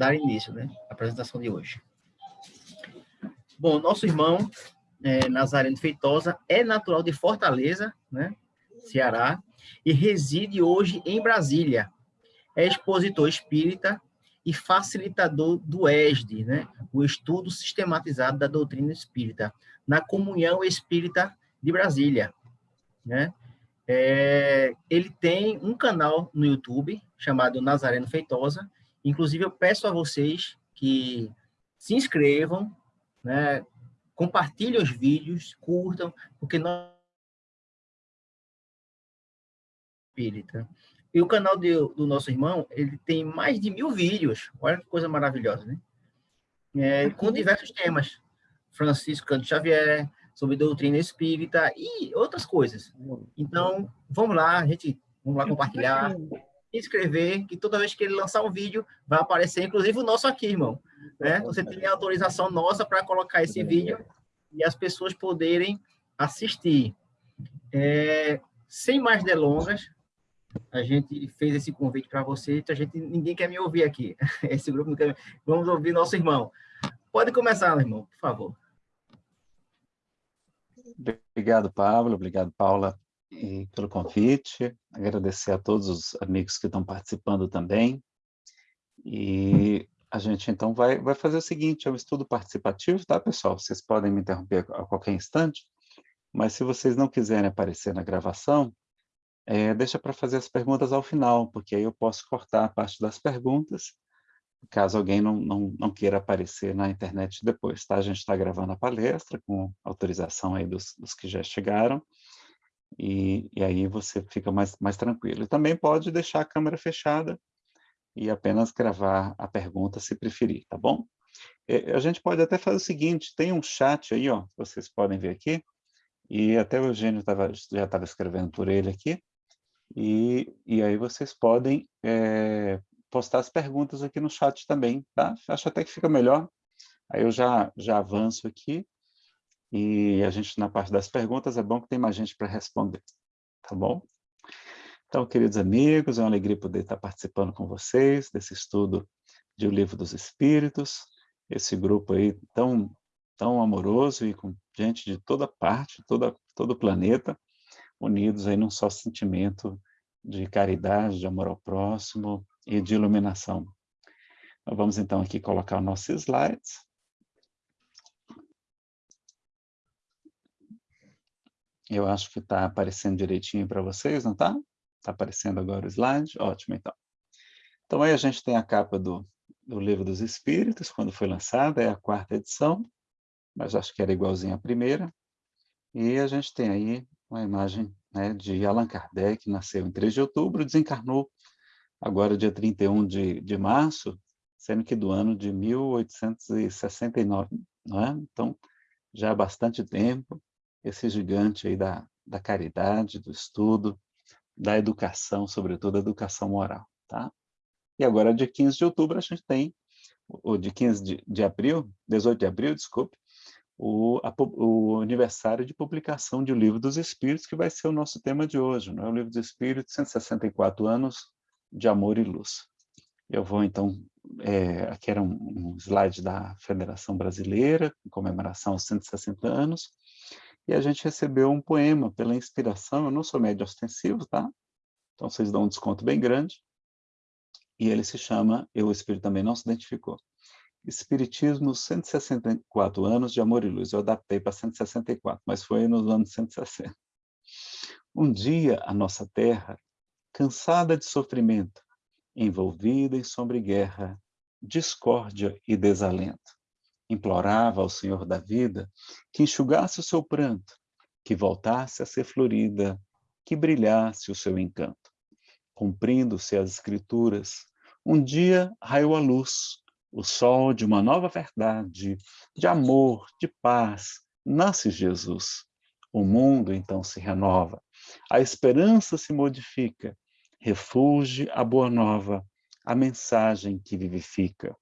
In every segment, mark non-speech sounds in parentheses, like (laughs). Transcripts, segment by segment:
dar início, né, à apresentação de hoje. Bom, nosso irmão é, Nazareno Feitosa é natural de Fortaleza, né, Ceará, e reside hoje em Brasília. É expositor espírita e facilitador do ESD, né, o estudo sistematizado da doutrina espírita, na Comunhão Espírita de Brasília. Né? É, ele tem um canal no YouTube chamado Nazareno Feitosa. Inclusive, eu peço a vocês que se inscrevam, né, compartilhem os vídeos, curtam, porque nós espírita. E o canal de, do nosso irmão, ele tem mais de mil vídeos. Olha que coisa maravilhosa, né? É, com diversos temas. Francisco Canto Xavier, sobre doutrina espírita e outras coisas. Então, vamos lá, gente vamos lá compartilhar, inscrever, que toda vez que ele lançar um vídeo, vai aparecer, inclusive o nosso aqui, irmão. Né? Você tem a autorização nossa para colocar esse vídeo e as pessoas poderem assistir. É, sem mais delongas, a gente fez esse convite para você, então a gente, ninguém quer me ouvir aqui. (laughs) Esse grupo não quer. Vamos ouvir nosso irmão. Pode começar, irmão, por favor. Obrigado, Pablo. Obrigado, Paula, pelo convite. Agradecer a todos os amigos que estão participando também. E a gente, então, vai, vai fazer o seguinte, é um estudo participativo, tá, pessoal? Vocês podem me interromper a qualquer instante, mas se vocês não quiserem aparecer na gravação, é, deixa para fazer as perguntas ao final, porque aí eu posso cortar a parte das perguntas, caso alguém não, não, não queira aparecer na internet depois, tá? A gente está gravando a palestra com autorização aí dos, dos que já chegaram, e, e, aí você fica mais, mais tranquilo. E também pode deixar a câmera fechada e apenas gravar a pergunta se preferir, tá bom? A gente pode até fazer o seguinte, tem um chat aí, ó, vocês podem ver aqui, e até o Eugênio tava, já estava escrevendo por ele aqui, e, e aí vocês podem é, postar as perguntas aqui no chat também, tá? Acho até que fica melhor. Aí eu já, já avanço aqui, e a gente, na parte das perguntas, é bom que tem mais gente para responder, tá bom? Então, queridos amigos, é uma alegria poder estar participando com vocês desse estudo de O Livro dos Espíritos, esse grupo aí tão, tão amoroso e com gente de toda parte, toda, todo o planeta, unidos aí num só sentimento de caridade, de amor ao próximo e de iluminação. Então, vamos então aqui colocar nossos slides. Eu acho que está aparecendo direitinho para vocês, não está? Está aparecendo agora o slide? Ótimo, então. Então, aí a gente tem a capa do, do Livro dos Espíritos, quando foi lançada, é a quarta edição, mas acho que era igualzinho à primeira. E a gente tem aí uma imagem né, de Allan Kardec, nasceu em 3 de outubro, desencarnou agora dia 31 de, de março, sendo que do ano de 1869, não é? Então, já há bastante tempo, esse gigante aí da, da caridade, do estudo, da educação, sobretudo a educação moral, tá? E agora, dia 15 de outubro, a gente tem, ou de 15 de, de abril, 18 de abril, desculpe, o, a, o, aniversário de publicação de O Livro dos Espíritos, que vai ser o nosso tema de hoje, não é? O Livro dos Espíritos, 164 anos de amor e luz. Eu vou, então, é, aqui era um, um, slide da Federação Brasileira, em comemoração aos 160 anos, e a gente recebeu um poema pela inspiração, eu não sou médio ostensivo, tá? Então, vocês dão um desconto bem grande, e ele se chama, eu, o Espírito também não se identificou, Espiritismo, 164 anos de amor e luz. Eu adaptei para 164, mas foi nos anos 160. Um dia, a nossa terra, cansada de sofrimento, envolvida em sombra e guerra, discórdia e desalento, implorava ao Senhor da vida que enxugasse o seu pranto, que voltasse a ser florida, que brilhasse o seu encanto. Cumprindo-se as escrituras, um dia raiou a luz, o sol de uma nova verdade, de amor, de paz, nasce Jesus. O mundo então se renova, a esperança se modifica, refugie a boa nova, a mensagem que vivifica.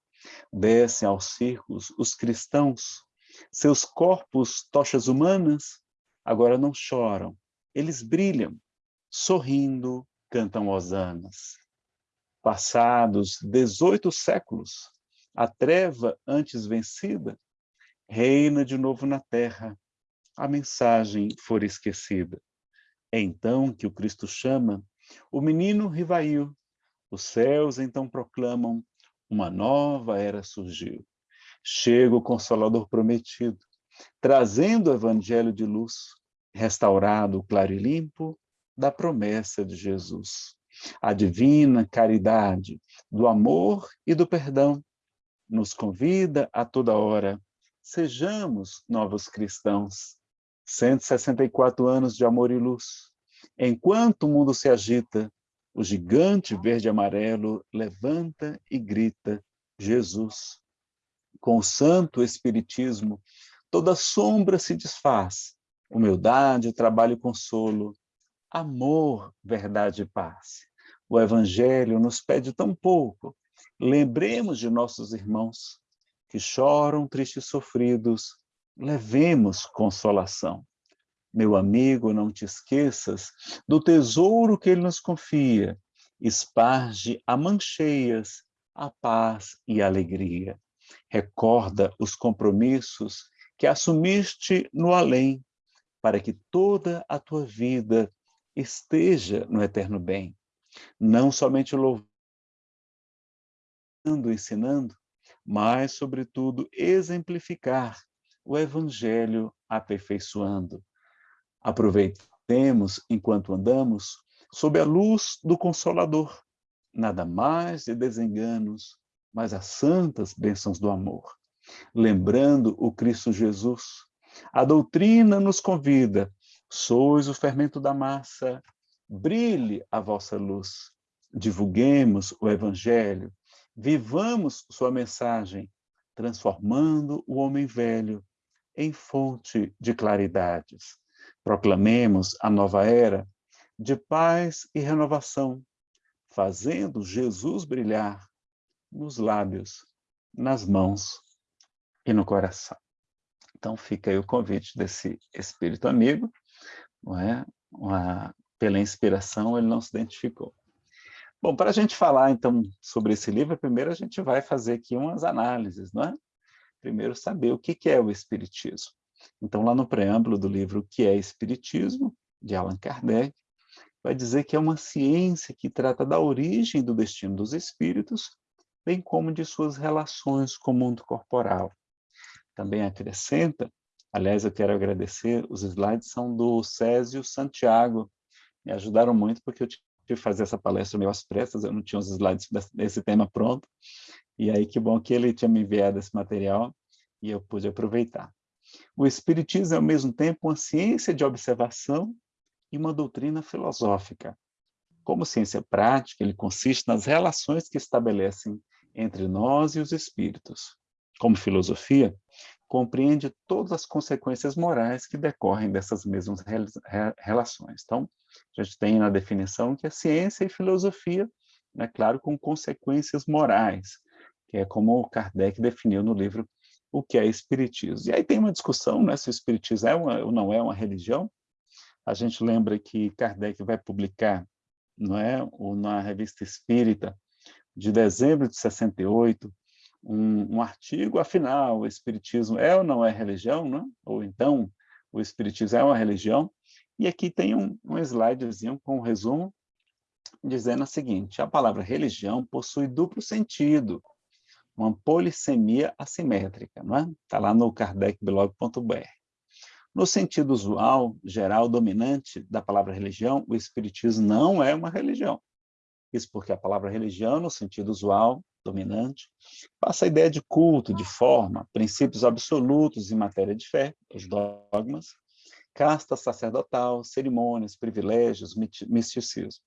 Descem aos círculos os cristãos, seus corpos, tochas humanas, agora não choram, eles brilham, sorrindo, cantam hosanas. Passados 18 séculos, a treva antes vencida, reina de novo na terra, a mensagem for esquecida. É então que o Cristo chama o menino rivail, os céus então proclamam, uma nova era surgiu. Chega o Consolador prometido, trazendo o evangelho de luz, restaurado claro e limpo da promessa de Jesus. A divina caridade do amor e do perdão nos convida a toda hora. Sejamos novos cristãos. 164 anos de amor e luz. Enquanto o mundo se agita, o gigante verde e amarelo levanta e grita: Jesus. Com o santo espiritismo, toda sombra se desfaz. Humildade, trabalho e consolo, amor, verdade e paz. O evangelho nos pede tão pouco Lembremos de nossos irmãos que choram tristes e sofridos, levemos consolação. Meu amigo, não te esqueças do tesouro que ele nos confia. Esparge a mancheias a paz e a alegria. Recorda os compromissos que assumiste no além, para que toda a tua vida esteja no eterno bem. Não somente louvando, ensinando, mas, sobretudo, exemplificar o Evangelho aperfeiçoando. Aproveitemos, enquanto andamos, sob a luz do Consolador, nada mais de desenganos, mas as santas bênçãos do amor. Lembrando o Cristo Jesus, a doutrina nos convida, sois o fermento da massa, brilhe a vossa luz. Divulguemos o Evangelho, Vivamos sua mensagem, transformando o homem velho em fonte de claridades. Proclamemos a nova era de paz e renovação, fazendo Jesus brilhar nos lábios, nas mãos e no coração. Então fica aí o convite desse espírito amigo, não é? Uma, pela inspiração ele não se identificou. Bom, para a gente falar, então, sobre esse livro, primeiro a gente vai fazer aqui umas análises, não é? Primeiro, saber o que é o Espiritismo. Então, lá no preâmbulo do livro que é Espiritismo, de Allan Kardec, vai dizer que é uma ciência que trata da origem do destino dos espíritos, bem como de suas relações com o mundo corporal. Também acrescenta, aliás, eu quero agradecer, os slides são do Césio Santiago, me ajudaram muito porque eu de fazer essa palestra meio às pressas, eu não tinha os slides desse tema pronto, e aí que bom que ele tinha me enviado esse material e eu pude aproveitar. O Espiritismo é, ao mesmo tempo, uma ciência de observação e uma doutrina filosófica. Como ciência prática, ele consiste nas relações que estabelecem entre nós e os espíritos. Como filosofia, compreende todas as consequências morais que decorrem dessas mesmas relações. Então, a gente tem na definição que é ciência e filosofia, né, claro, com consequências morais, que é como Kardec definiu no livro O que é Espiritismo. E aí tem uma discussão né, se o Espiritismo é uma, ou não é uma religião. A gente lembra que Kardec vai publicar não é, na Revista Espírita, de dezembro de 68, um, um, artigo, afinal, o Espiritismo é ou não é religião, não? ou então o Espiritismo é uma religião, e aqui tem um, um slidezinho com um resumo, dizendo o seguinte, a palavra religião possui duplo sentido, uma polissemia assimétrica, não é? Está lá no kardecblog.br. No sentido usual, geral, dominante da palavra religião, o Espiritismo não é uma religião. Isso porque a palavra religião, no sentido usual, dominante, passa a ideia de culto, de forma, princípios absolutos em matéria de fé, os dogmas, casta sacerdotal, cerimônias, privilégios, misticismo.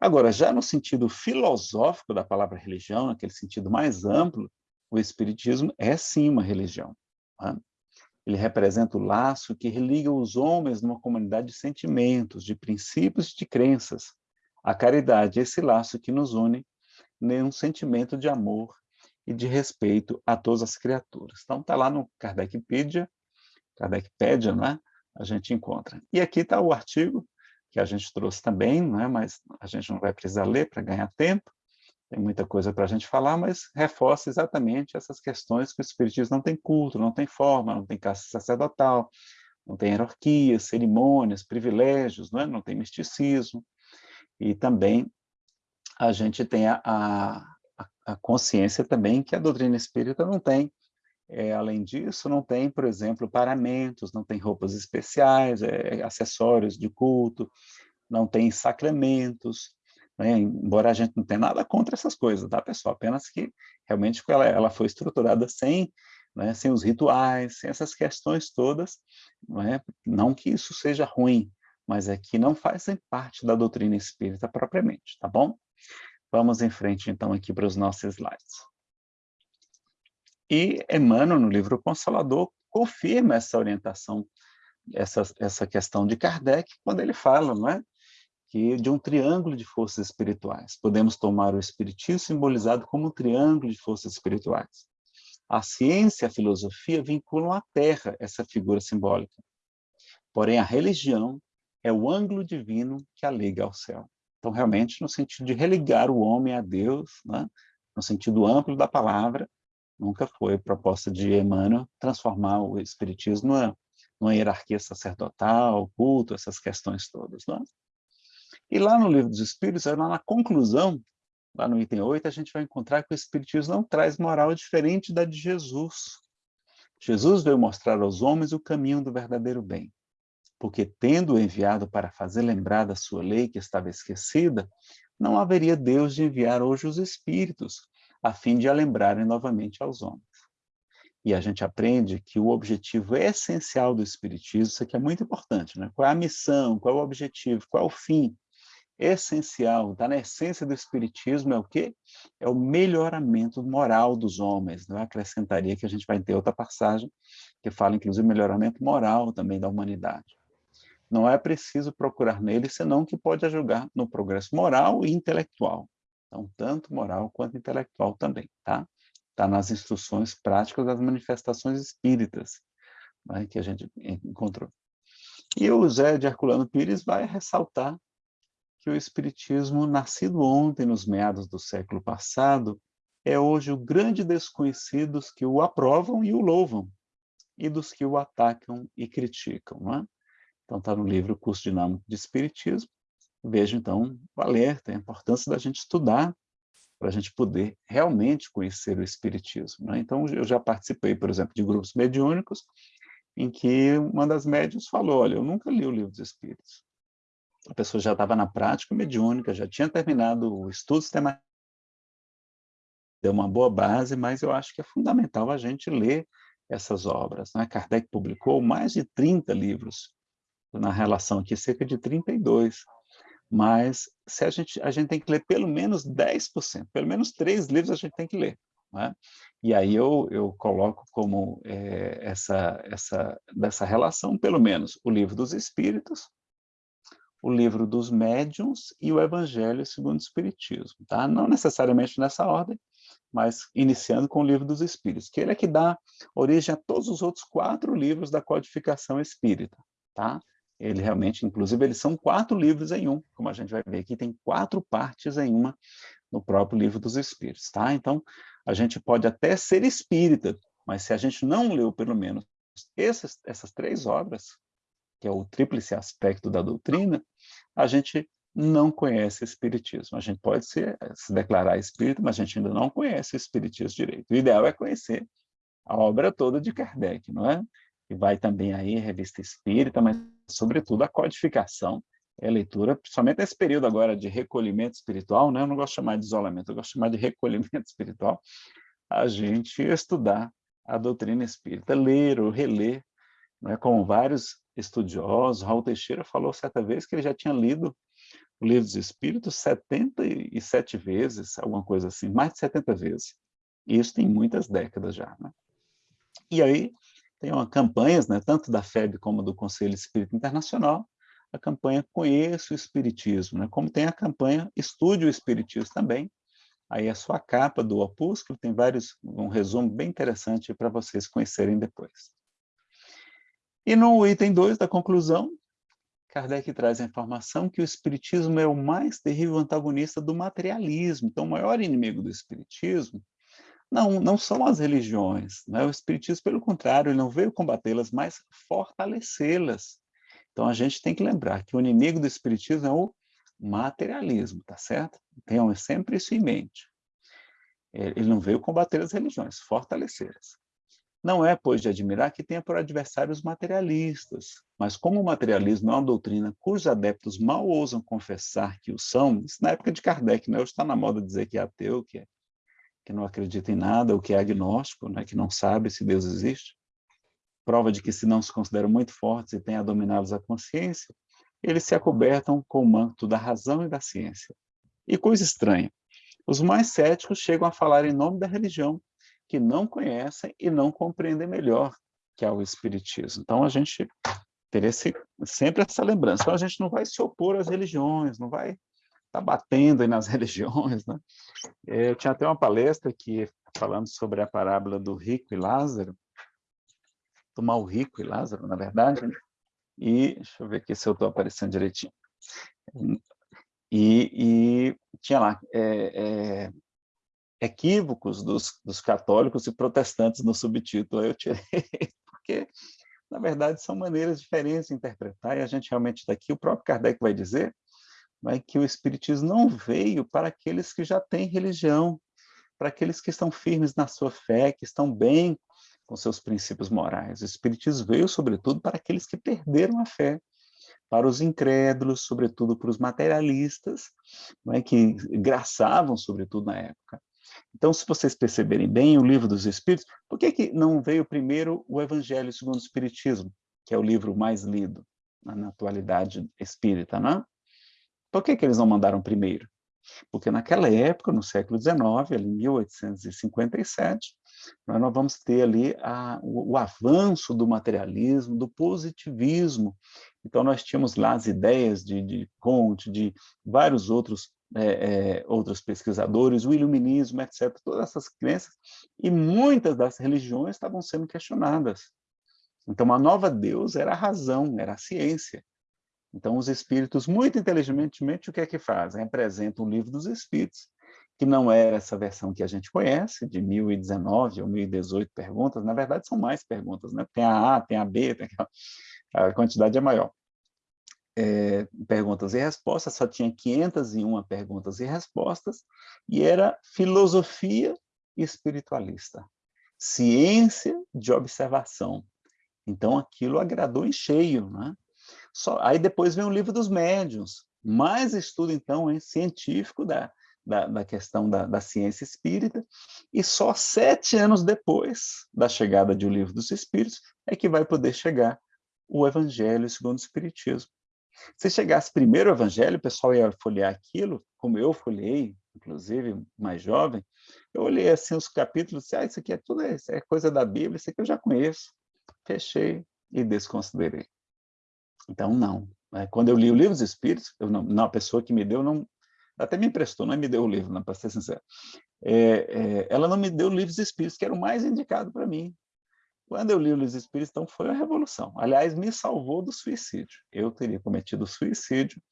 Agora, já no sentido filosófico da palavra religião, naquele sentido mais amplo, o Espiritismo é sim uma religião. Tá? Ele representa o laço que religa os homens numa comunidade de sentimentos, de princípios e de crenças. A caridade é esse laço que nos une nenhum sentimento de amor e de respeito a todas as criaturas. Então, está lá no Kardecpedia, Kardecpedia, né? a gente encontra. E aqui está o artigo que a gente trouxe também, né? mas a gente não vai precisar ler para ganhar tempo, tem muita coisa para a gente falar, mas reforça exatamente essas questões que o Espiritismo não tem culto, não tem forma, não tem caça sacerdotal, não tem hierarquia, cerimônias, privilégios, não, é? não tem misticismo, e também a gente tem a, a, a consciência também que a doutrina espírita não tem. É, além disso, não tem, por exemplo, paramentos, não tem roupas especiais, é, acessórios de culto, não tem sacramentos, né? embora a gente não tenha nada contra essas coisas, tá, pessoal? Apenas que realmente ela, ela foi estruturada sem, né, sem os rituais, sem essas questões todas, não, é? não que isso seja ruim, mas é que não fazem parte da doutrina espírita propriamente, tá bom? Vamos em frente, então, aqui para os nossos slides. E Emmanuel, no livro Consolador, confirma essa orientação, essa, essa questão de Kardec, quando ele fala, não é? que de um triângulo de forças espirituais. Podemos tomar o espiritismo simbolizado como um triângulo de forças espirituais. A ciência e a filosofia vinculam à Terra essa figura simbólica. Porém, a religião é o ângulo divino que a liga ao céu. Então, realmente, no sentido de religar o homem a Deus, né? no sentido amplo da palavra, nunca foi proposta de Emmanuel transformar o espiritismo numa, numa hierarquia sacerdotal, culto, essas questões todas. Não? E lá no Livro dos Espíritos, lá na conclusão, lá no item 8, a gente vai encontrar que o Espiritismo não traz moral diferente da de Jesus. Jesus veio mostrar aos homens o caminho do verdadeiro bem, porque tendo enviado para fazer lembrar da sua lei que estava esquecida, não haveria Deus de enviar hoje os Espíritos, a fim de a lembrarem novamente aos homens. E a gente aprende que o objetivo essencial do Espiritismo, isso aqui é muito importante, né? qual é a missão, qual é o objetivo, qual é o fim, essencial, está na essência do Espiritismo, é o quê? É o melhoramento moral dos homens. Não é? acrescentaria que a gente vai ter outra passagem que fala, inclusive, melhoramento moral também da humanidade. Não é preciso procurar nele, senão que pode ajudar no progresso moral e intelectual. Então, tanto moral quanto intelectual também, tá? Está nas instruções práticas das manifestações espíritas, né, que a gente encontrou. E o Zé de Herculano Pires vai ressaltar que o Espiritismo, nascido ontem, nos meados do século passado, é hoje o grande desconhecido dos que o aprovam e o louvam, e dos que o atacam e criticam. Não é? Então, está no livro Curso Dinâmico de Espiritismo. Vejo, então, o alerta, a importância da gente estudar para a gente poder realmente conhecer o Espiritismo. Né? Então, eu já participei, por exemplo, de grupos mediúnicos, em que uma das médias falou, olha, eu nunca li o Livro dos Espíritos, a pessoa já estava na prática mediúnica, já tinha terminado o estudo sistemático, deu uma boa base, mas eu acho que é fundamental a gente ler essas obras. Né? Kardec publicou mais de 30 livros, na relação aqui, cerca de 32, mas se a, gente, a gente tem que ler pelo menos 10%, pelo menos três livros a gente tem que ler. Né? E aí eu, eu coloco como é, essa, essa, dessa relação, pelo menos, o Livro dos Espíritos, o livro dos médiuns e o Evangelho segundo o Espiritismo, tá? Não necessariamente nessa ordem, mas iniciando com o livro dos Espíritos, que ele é que dá origem a todos os outros quatro livros da codificação espírita, tá? Ele realmente, inclusive, eles são quatro livros em um, como a gente vai ver aqui, tem quatro partes em uma no próprio livro dos Espíritos, tá? Então, a gente pode até ser espírita, mas se a gente não leu pelo menos essas, essas três obras, que é o tríplice aspecto da doutrina, a gente não conhece Espiritismo. A gente pode ser, se declarar espírito, mas a gente ainda não conhece o Espiritismo direito. O ideal é conhecer a obra toda de Kardec, não é? E vai também aí Revista Espírita, mas, sobretudo, a codificação, é a leitura, principalmente nesse período agora de recolhimento espiritual, né? eu não gosto de chamar de isolamento, eu gosto de chamar de recolhimento (laughs) espiritual, a gente estudar a doutrina espírita, ler ou reler, né? como vários estudiosos, Raul Teixeira falou certa vez que ele já tinha lido o Livro dos Espíritos 77 vezes, alguma coisa assim, mais de 70 vezes. E isso tem muitas décadas já. Né? E aí tem uma campanhas, né, tanto da FEB como do Conselho Espírita Internacional, a campanha Conheça o Espiritismo, né? como tem a campanha Estude o Espiritismo também. Aí a sua capa do opúsculo tem vários, um resumo bem interessante para vocês conhecerem depois. E no item 2 da conclusão, Kardec traz a informação que o Espiritismo é o mais terrível antagonista do materialismo. Então, o maior inimigo do Espiritismo não, não são as religiões. Né? O Espiritismo, pelo contrário, ele não veio combatê-las, mas fortalecê-las. Então, a gente tem que lembrar que o inimigo do Espiritismo é o materialismo, tá certo? Tenham sempre isso em mente. Ele não veio combater as religiões, fortalecê-las. Não é, pois, de admirar que tenha por adversários materialistas, mas como o materialismo é uma doutrina cujos adeptos mal ousam confessar que o são, isso na época de Kardec, né? hoje está na moda dizer que é ateu, que, é, que não acredita em nada, ou que é agnóstico, né? que não sabe se Deus existe, prova de que se não se consideram muito fortes e têm a dominá-los a consciência, eles se acobertam com o manto da razão e da ciência. E coisa estranha, os mais céticos chegam a falar em nome da religião, que não conhecem e não compreendem melhor que é o Espiritismo. Então, a gente teria sempre essa lembrança. Então, a gente não vai se opor às religiões, não vai tá batendo nas (laughs) religiões. Né? Eu tinha até uma palestra aqui falando sobre a parábola do rico e Lázaro, do mal rico e Lázaro, na verdade, né? e deixa eu ver aqui se eu estou aparecendo direitinho. E, e tinha lá, é, é, equívocos dos, dos católicos e protestantes no subtítulo. Eu tirei, (laughs) porque, na verdade, são maneiras diferentes de interpretar, e a gente realmente daqui, o próprio Kardec vai dizer é que o Espiritismo não veio para aqueles que já têm religião, para aqueles que estão firmes na sua fé, que estão bem com seus princípios morais. O Espiritismo veio, sobretudo, para aqueles que perderam a fé, para os incrédulos, sobretudo para os materialistas, é, que graçavam, sobretudo, na época. Então, se vocês perceberem bem o livro dos Espíritos, por que, que não veio primeiro o Evangelho segundo o Espiritismo, que é o livro mais lido na, na atualidade espírita, não? Por que, que eles não mandaram primeiro? Porque naquela época, no século XIX, ali em 1857, nós vamos ter ali a, o, o, avanço do materialismo, do positivismo. Então, nós tínhamos lá as ideias de, de Comte, de vários outros é, é, outros pesquisadores, o iluminismo, etc., todas essas crenças, e muitas das religiões estavam sendo questionadas. Então, a nova Deus era a razão, era a ciência. Então, os espíritos, muito inteligentemente, o que é que fazem? Apresentam o livro dos espíritos, que não era essa versão que a gente conhece, de 1019 ou 1018 perguntas, na verdade são mais perguntas, né? tem a A, tem a B, tem a, a quantidade é maior é, perguntas e respostas, só tinha 501 perguntas e respostas, e era filosofia espiritualista, ciência de observação. Então, aquilo agradou em cheio. Né? Só, aí depois vem o livro dos médiuns, mais estudo, então, hein, científico da, da, da questão da, da, ciência espírita, e só sete anos depois da chegada de O Livro dos Espíritos é que vai poder chegar o Evangelho segundo o Espiritismo. Se chegasse primeiro o evangelho, o pessoal ia folhear aquilo, como eu folhei, inclusive, mais jovem, eu olhei assim os capítulos e disse, ah, isso aqui é tudo isso, é coisa da Bíblia, isso aqui eu já conheço. Fechei e desconsiderei. Então, não. É, quando eu li o livro dos Espíritos, eu não, não, a pessoa que me deu, não, até me emprestou, não me deu o livro, para ser sincero. É, é, ela não me deu o livro dos Espíritos, que era o mais indicado para mim. Quando eu li o Luiz Espírito, então foi uma revolução. Aliás, me salvou do suicídio. Eu teria cometido suicídio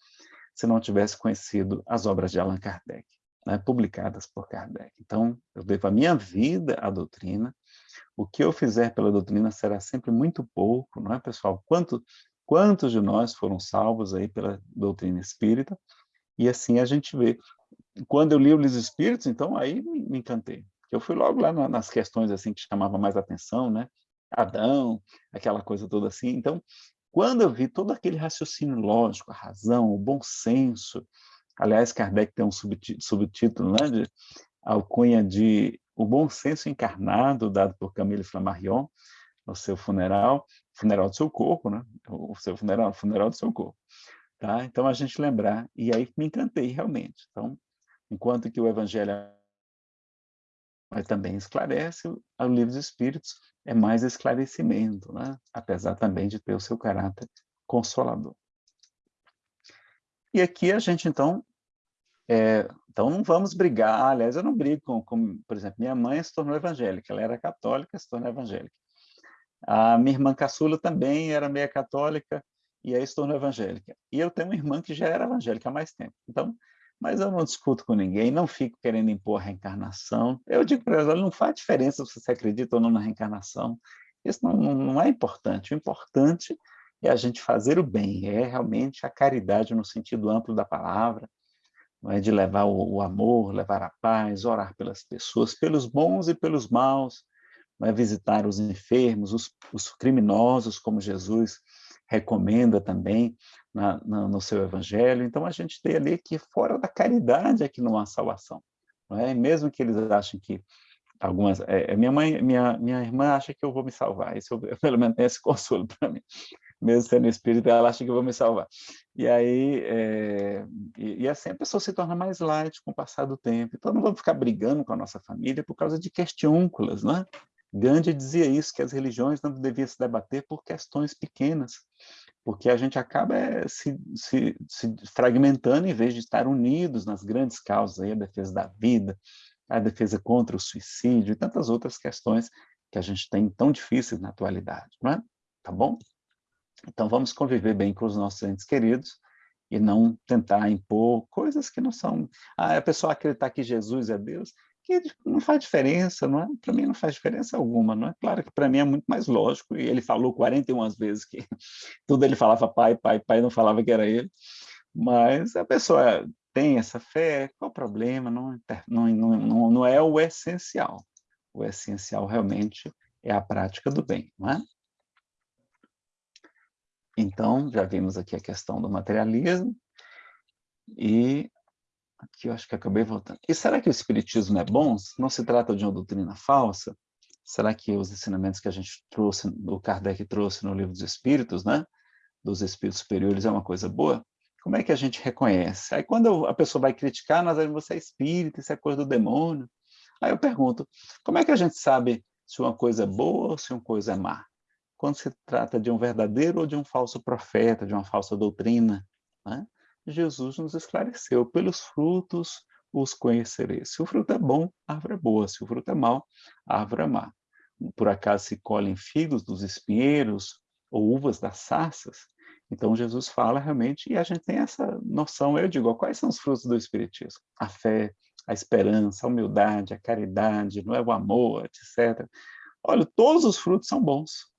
se não tivesse conhecido as obras de Allan Kardec, né, publicadas por Kardec. Então, eu devo a minha vida à doutrina. O que eu fizer pela doutrina será sempre muito pouco, não é, pessoal? Quanto, quantos de nós foram salvos aí pela doutrina espírita? E assim a gente vê. Quando eu li o Luiz Espíritos, então aí me encantei. Eu fui logo lá nas questões assim que chamavam mais atenção, né? Adão, aquela coisa toda assim. Então, quando eu vi todo aquele raciocínio lógico, a razão, o bom senso, aliás, Kardec tem um subtítulo, né, de alcunha de O Bom Senso Encarnado, dado por Camille Flammarion, no seu funeral, funeral do seu corpo, né? O seu funeral, funeral do seu corpo. Tá? Então, a gente lembrar, e aí me encantei realmente. Então, enquanto que o Evangelho também esclarece, o livro dos Espíritos é mais esclarecimento, né? apesar também de ter o seu caráter consolador. E aqui a gente, então, é, então não vamos brigar, aliás, eu não brigo com, com, por exemplo, minha mãe se tornou evangélica, ela era católica, se tornou evangélica. A minha irmã caçula também era meia católica, e aí se tornou evangélica. E eu tenho uma irmã que já era evangélica há mais tempo. Então, mas eu não discuto com ninguém, não fico querendo impor a reencarnação. Eu digo para ela, não faz diferença se você acredita ou não na reencarnação. Isso não, não é importante. O importante é a gente fazer o bem, é realmente a caridade no sentido amplo da palavra, não é de levar o, o amor, levar a paz, orar pelas pessoas, pelos bons e pelos maus, não é visitar os enfermos, os, os criminosos, como Jesus recomenda também na, na, no seu evangelho. Então, a gente tem ali que fora da caridade é que não há salvação. Não é? mesmo que eles achem que algumas... É, é, minha mãe, minha, minha irmã acha que eu vou me salvar. Isso, (laughs) eu, pelo menos, tem esse consolo para mim. Mesmo sendo espírita, ela acha que eu vou me salvar. E aí, é, e, e, assim a pessoa se torna mais light com o passar do tempo. Então, não vamos ficar brigando com a nossa família por causa de questiúnculas, né? Gandhi dizia isso, que as religiões não deviam se debater por questões pequenas, porque a gente acaba é, se, se, se, fragmentando em vez de estar unidos nas grandes causas, aí, a defesa da vida, a defesa contra o suicídio e tantas outras questões que a gente tem tão difíceis na atualidade, não é? Tá bom? Então vamos conviver bem com os nossos entes queridos e não tentar impor coisas que não são... Ah, a pessoa acreditar que Jesus é Deus, que não faz diferença, não é? Para mim não faz diferença alguma, não é? Claro que para mim é muito mais lógico, e ele falou 41 vezes que (laughs) tudo ele falava pai, pai, pai, não falava que era ele, mas a pessoa tem essa fé, qual o problema? Não, não, não, não é o essencial. O essencial realmente é a prática do bem, não é? Então, já vimos aqui a questão do materialismo, e Aqui eu acho que acabei voltando. E será que o Espiritismo é bom? Não se trata de uma doutrina falsa? Será que os ensinamentos que a gente trouxe, o Kardec trouxe no Livro dos Espíritos, né? Dos Espíritos Superiores, é uma coisa boa? Como é que a gente reconhece? Aí quando a pessoa vai criticar, nós dizemos, você é espírita, isso é coisa do demônio. Aí eu pergunto, como é que a gente sabe se uma coisa é boa ou se uma coisa é má? Quando se trata de um verdadeiro ou de um falso profeta, de uma falsa doutrina, né? Jesus nos esclareceu, pelos frutos os conhecereis. Se o fruto é bom, árvore é boa, se o fruto é mau, árvore é má. Por acaso se colhem figos dos espinheiros ou uvas das sarças? Então Jesus fala realmente, e a gente tem essa noção, eu digo, quais são os frutos do Espiritismo? A fé, a esperança, a humildade, a caridade, não é o amor, etc. Olha, todos os frutos são bons.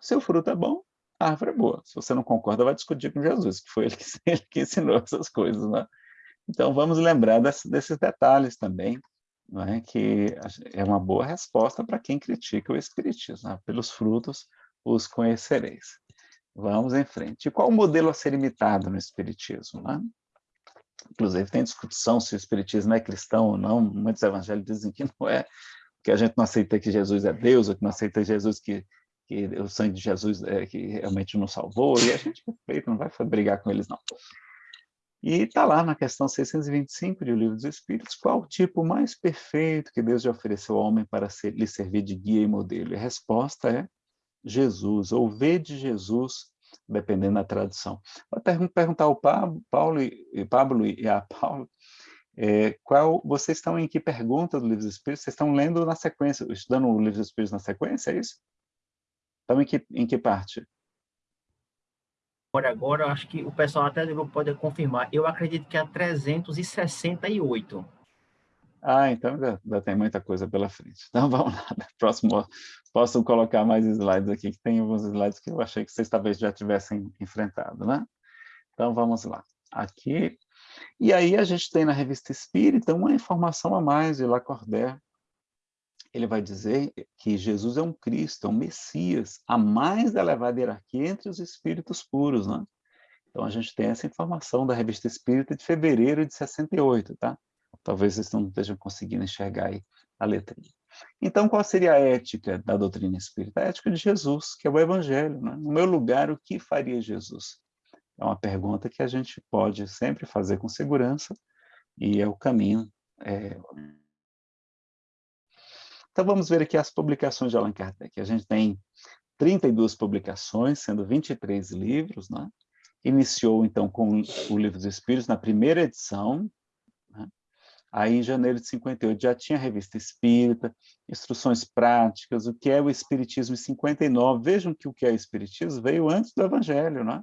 Se o fruto é bom, a árvore é boa. Se você não concorda, vai discutir com Jesus, que foi ele que, (laughs) ele que ensinou essas coisas. Né? Então, vamos lembrar desse, desses detalhes também, não é? que é uma boa resposta para quem critica o Espiritismo. Né? Pelos frutos os conhecereis. Vamos em frente. E qual o modelo a ser imitado no Espiritismo? Né? Inclusive, tem discussão se o Espiritismo é cristão ou não. Muitos evangélicos dizem que não é, que a gente não aceita que Jesus é Deus, ou que não aceita Jesus que que o sangue de Jesus é, que realmente nos salvou, e a gente não vai brigar com eles, não. E está lá na questão 625 do Livro dos Espíritos, qual o tipo mais perfeito que Deus já ofereceu ao homem para ser, lhe servir de guia e modelo? E a resposta é Jesus, ou ver de Jesus, dependendo da tradução. Vou perguntar ao Pablo, Paulo e, Pablo e a Paulo, é, qual, vocês estão em que pergunta do Livro dos Espíritos? Vocês estão lendo na sequência, estudando o Livro dos Espíritos na sequência, é isso? Estamos em que, em que parte? Agora, agora, acho que o pessoal até do grupo pode confirmar. Eu acredito que é a 368. Ah, então ainda, ainda, tem muita coisa pela frente. Então (laughs) vamos lá, próximo, posso colocar mais slides aqui, que tem alguns slides que eu achei que vocês talvez já tivessem enfrentado, né? Então vamos lá. Aqui, e aí a gente tem na Revista Espírita uma informação a mais de Lacordaire, ele vai dizer que Jesus é um Cristo, é um Messias, a mais elevada hierarquia entre os espíritos puros, né? Então, a gente tem essa informação da Revista Espírita de fevereiro de 68, tá? Talvez vocês não estejam conseguindo enxergar aí a letrinha. Então, qual seria a ética da doutrina espírita? A ética de Jesus, que é o Evangelho. Né? No meu lugar, o que faria Jesus? É uma pergunta que a gente pode sempre fazer com segurança, e é o caminho é, então vamos ver aqui as publicações de Allan Kardec. A gente tem 32 publicações, sendo 23 livros, né? Iniciou, então, com o Livro dos Espíritos, na primeira edição, né? Aí, em janeiro de 58, já tinha a Revista Espírita, Instruções Práticas, o que é o Espiritismo em 59. Vejam que o que é o Espiritismo veio antes do Evangelho, né?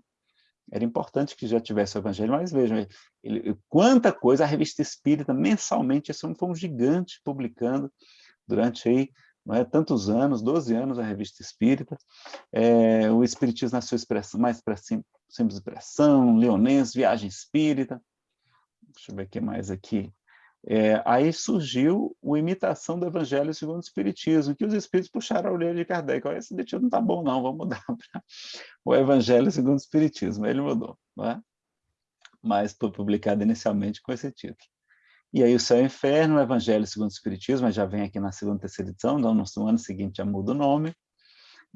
Era importante que já tivesse o evangelho, mas vejam, ele, quanta coisa a revista Espírita, mensalmente, isso foi um gigante publicando durante aí, é, tantos anos, 12 anos a revista Espírita, é, o Espiritismo na sua expressão, mais simples expressão, Leonense, Viagem Espírita, deixa eu ver o que mais aqui, é, aí surgiu o Imitação do Evangelho segundo o Espiritismo, que os Espíritos puxaram a orelha de Kardec. Olha, esse título não está bom, não, vamos mudar (laughs) para o Evangelho segundo o Espiritismo. Ele mudou, não é? mas foi publicado inicialmente com esse título. E aí o Céu e o Inferno, o Evangelho segundo o Espiritismo, já vem aqui na segunda terceira edição, então no ano seguinte já muda o nome.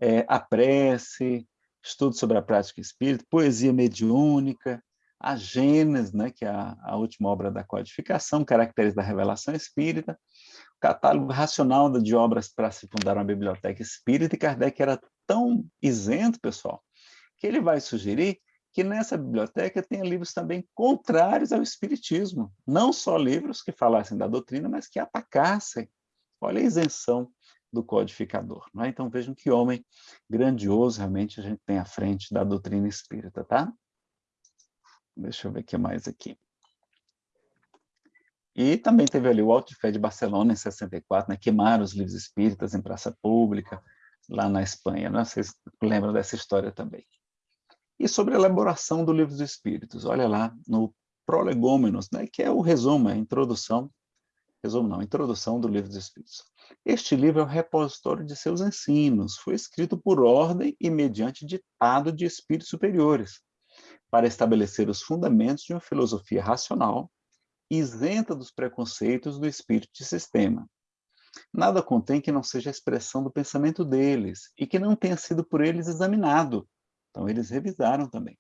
É, a Prece, Estudo sobre a Prática Espírita, Poesia Mediúnica, a Gênesis, né, que é a, a, última obra da codificação, Caracteres da Revelação Espírita, o catálogo racional de obras para se fundar uma biblioteca espírita, e Kardec era tão isento, pessoal, que ele vai sugerir que nessa biblioteca tenha livros também contrários ao espiritismo, não só livros que falassem da doutrina, mas que atacassem. Olha a isenção do codificador. Não é? Então vejam que homem grandioso realmente a gente tem à frente da doutrina espírita, tá? Deixa eu ver o que mais aqui. E também teve ali o Alto de Fé de Barcelona, em 64, né? queimaram os livros espíritas em praça pública, lá na Espanha. Né? Vocês lembram dessa história também. E sobre a elaboração do livro dos espíritos, olha lá no Prolegômenos, né? que é o resumo, a introdução, resumo não, introdução do livro dos espíritos. Este livro é o repositório de seus ensinos, foi escrito por ordem e mediante ditado de espíritos superiores, para estabelecer os fundamentos de uma filosofia racional, isenta dos preconceitos do espírito de sistema. Nada contém que não seja a expressão do pensamento deles e que não tenha sido por eles examinado. Então, eles revisaram também.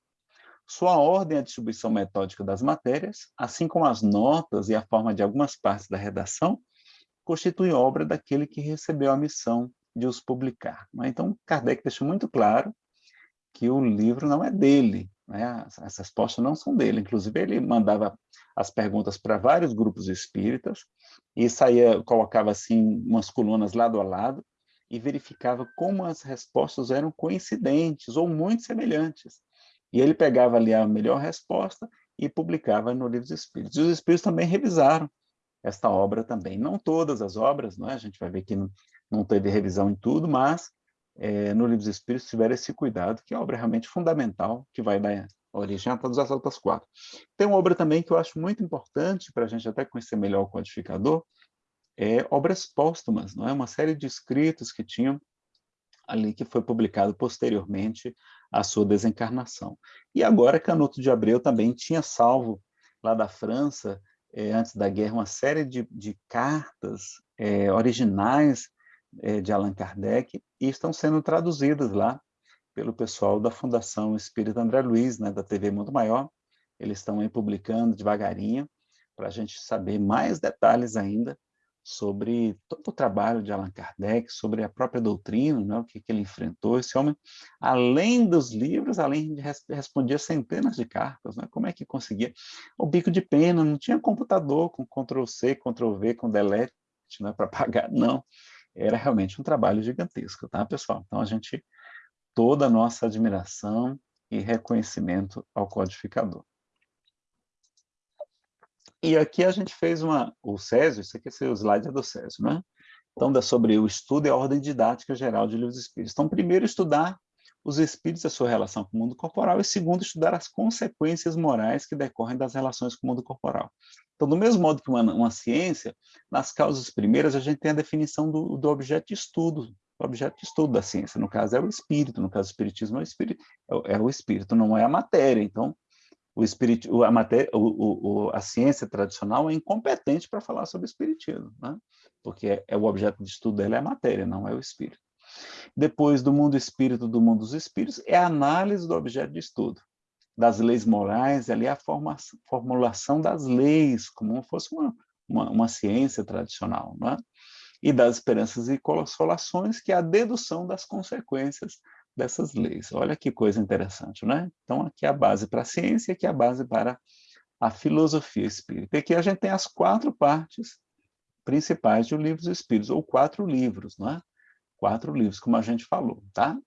Sua ordem a distribuição metódica das matérias, assim como as notas e a forma de algumas partes da redação, constituem obra daquele que recebeu a missão de os publicar. Então, Kardec deixa muito claro que o livro não é dele, né? As respostas não são dele. Inclusive, ele mandava as perguntas para vários grupos espíritas e saía, colocava assim umas colunas lado a lado e verificava como as respostas eram coincidentes ou muito semelhantes. E ele pegava ali a melhor resposta e publicava no livro dos Espíritos. E os Espíritos também revisaram esta obra também. Não todas as obras, não é? a gente vai ver que não, não teve revisão em tudo, mas é, no Livro dos Espíritos tiver esse cuidado, que é uma obra realmente fundamental, que vai dar origem a todas as outras quatro. Tem uma obra também que eu acho muito importante, para a gente até conhecer melhor o codificador, é obras póstumas, não é? Uma série de escritos que tinham ali, que foi publicado posteriormente à sua desencarnação. E agora Canuto de Abreu também tinha salvo, lá da França, é, antes da guerra, uma série de, de cartas é, originais é, de Allan Kardec e estão sendo traduzidas lá pelo pessoal da Fundação Espírita André Luiz, né, da TV Mundo Maior. Eles estão aí publicando devagarinho para a gente saber mais detalhes ainda sobre todo o trabalho de Allan Kardec, sobre a própria doutrina, né, o que, que ele enfrentou. Esse homem, além dos livros, além de res respondia centenas de cartas, né, como é que conseguia? O bico de pena, não tinha computador com Ctrl-C, Ctrl-V, com delete né, para pagar, não era realmente um trabalho gigantesco, tá, pessoal? Então, a gente, toda a nossa admiração e reconhecimento ao codificador. E aqui a gente fez uma, o Césio, isso aqui é o slide é do Césio, né? Então, é sobre o estudo e a ordem didática geral de livros espíritos. Então, primeiro, estudar os espíritos e a sua relação com o mundo corporal, e segundo, estudar as consequências morais que decorrem das relações com o mundo corporal. Então, do mesmo modo que uma, uma ciência, nas causas primeiras, a gente tem a definição do, do objeto de estudo, o objeto de estudo da ciência, no caso é o espírito, no caso o espiritismo é o espírito, é, é o espírito, não é a matéria, então o espírito, a, matéria, o, o, a ciência tradicional é incompetente para falar sobre espiritismo, né? porque é, é, o objeto de estudo dela é a matéria, não é o espírito. Depois do mundo espírito, do mundo dos espíritos, é a análise do objeto de estudo, das leis morais, ali a formulação das leis, como fosse uma, uma, uma ciência tradicional, não é? e das esperanças e consolações, que é a dedução das consequências dessas leis. Olha que coisa interessante, né? Então, aqui é a base para a ciência, aqui é a base para a filosofia espírita. E aqui a gente tem as quatro partes principais de o livro dos espíritos, ou quatro livros, não é? quatro livros, como a gente falou, tá?